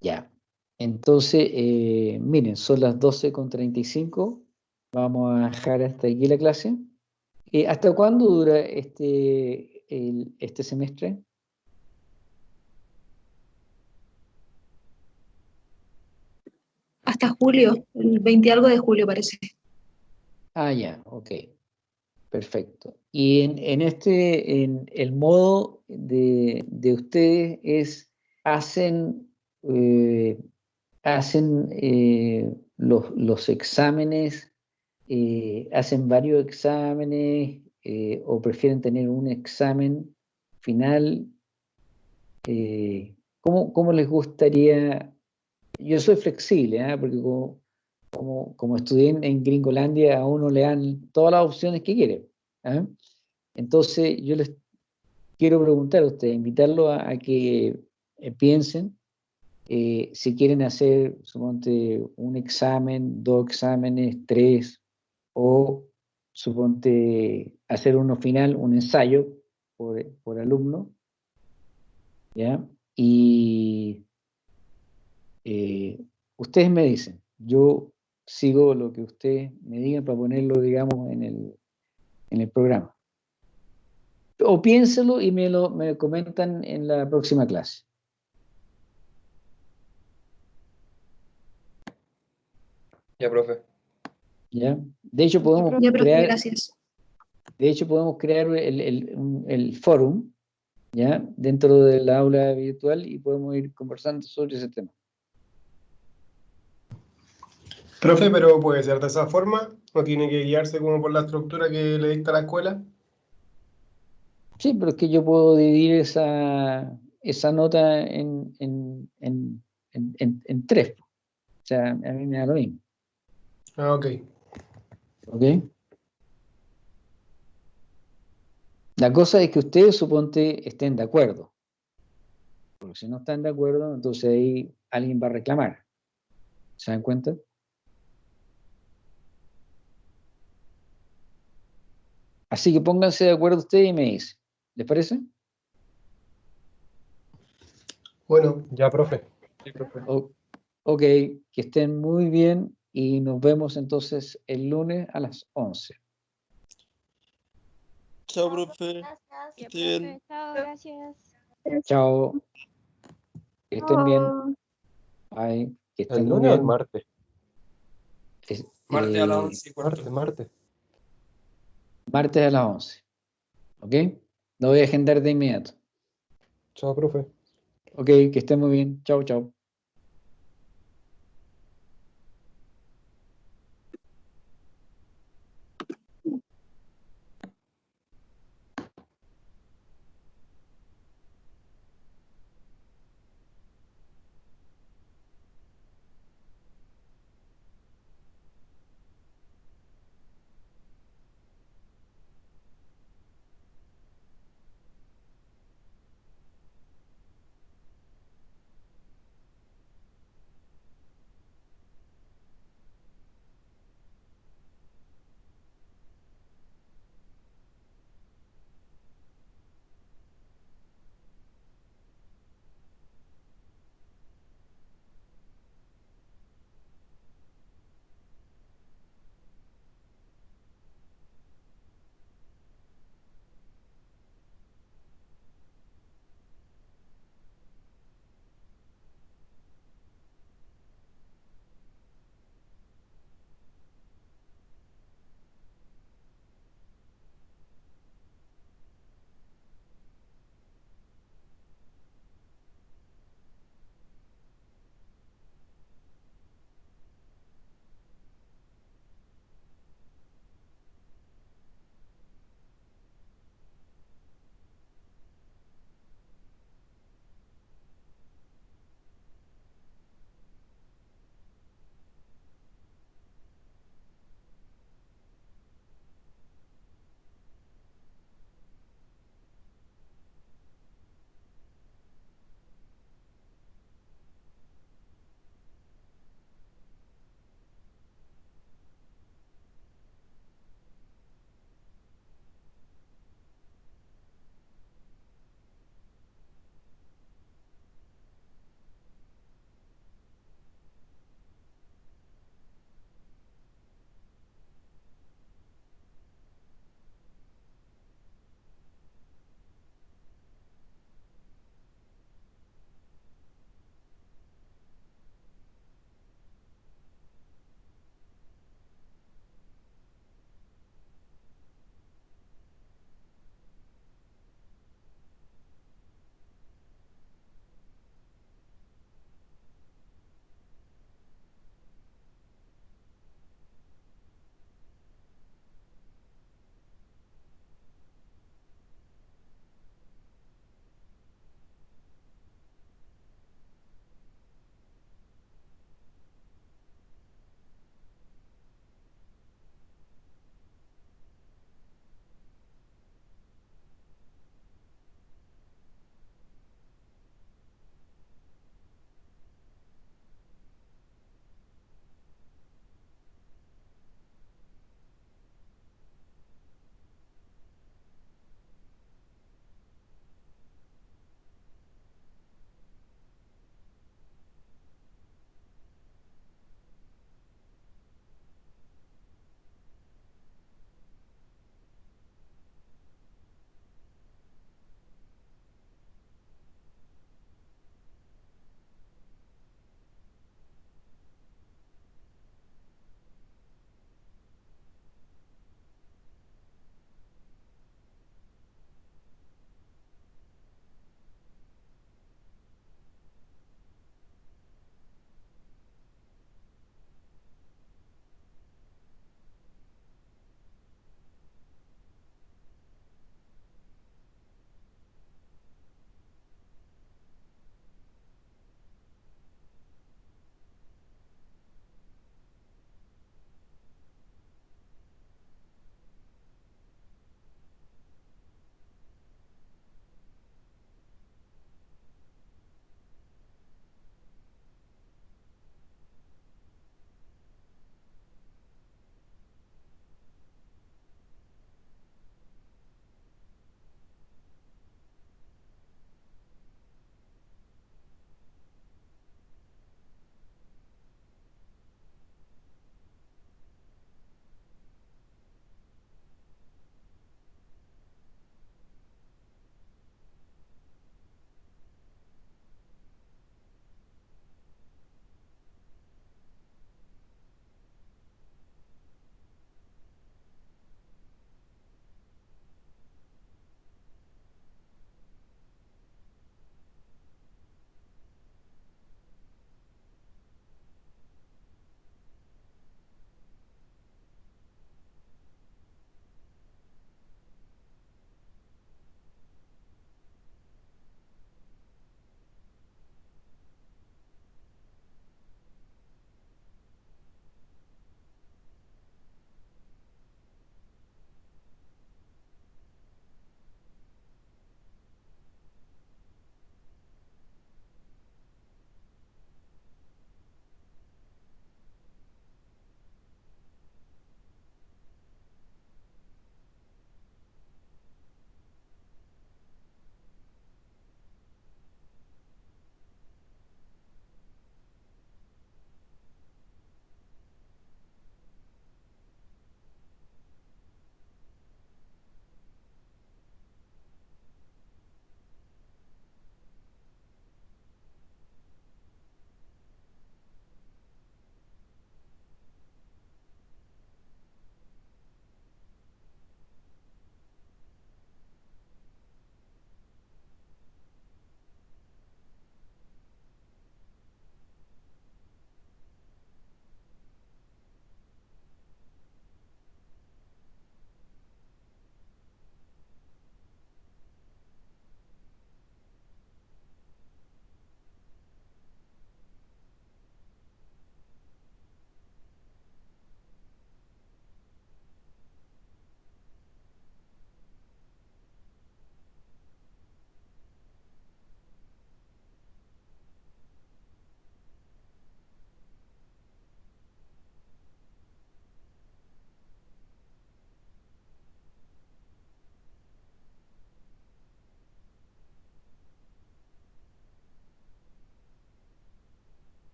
Ya. Entonces, eh, miren, son las 12.35. Vamos a dejar hasta aquí la clase. Eh, ¿Hasta cuándo dura este, este semestre? Hasta julio, el 20 algo de julio parece. Ah, ya, ok. Perfecto. Y en, este, en el modo de, ustedes es, hacen, eh, hacen eh, los, los, exámenes, eh, hacen varios exámenes o prefieren tener un examen final. ¿cómo, ¿Cómo les gustaría? Yo soy flexible, ¿ah? porque como, como, como estudié en, Gringolandia, a uno le dan todas las opciones que quiere. ¿ah? Entonces, yo les quiero preguntar a ustedes, invitarlos a, que eh, piensen eh, si quieren hacer, suponte, un examen, dos exámenes, tres, o suponte hacer uno final, un ensayo por, por alumno, ¿ya? Y eh, ustedes me dicen, yo sigo lo que ustedes me digan para ponerlo, digamos, en el, en el programa. O piénselo y me lo me comentan en la próxima clase. Ya, profe. ¿Ya? De hecho, podemos crear... Gracias. De hecho, podemos crear el, el, el fórum, ¿ya? Dentro del aula virtual y podemos ir conversando sobre ese tema. Profe, pero puede ser de esa forma, no tiene que guiarse como por la estructura que le dicta la escuela. Sí, pero es que yo puedo dividir esa, esa nota en, en, en, en, tres. O sea, a mí me da lo mismo. Ah, ok. ¿Ok? La cosa es que ustedes, suponte, estén de acuerdo. Porque si no están de acuerdo, entonces ahí alguien va a reclamar. ¿Se dan cuenta? Así que pónganse de acuerdo ustedes y me dicen. ¿Les parece? Bueno, ya, profe. ok, que estén muy bien y nos vemos entonces el lunes a las 11. Chao, profe. Gracias. Chao, gracias. Chao. Que estén bien. Bye. Que estén ¿El lunes o el martes? martes a las 11 eh, Martes, martes. Martes a las 11. ¿Ok? Lo voy a agendar de inmediato. Chao, profe. Ok, que estén muy bien. Chao, chao.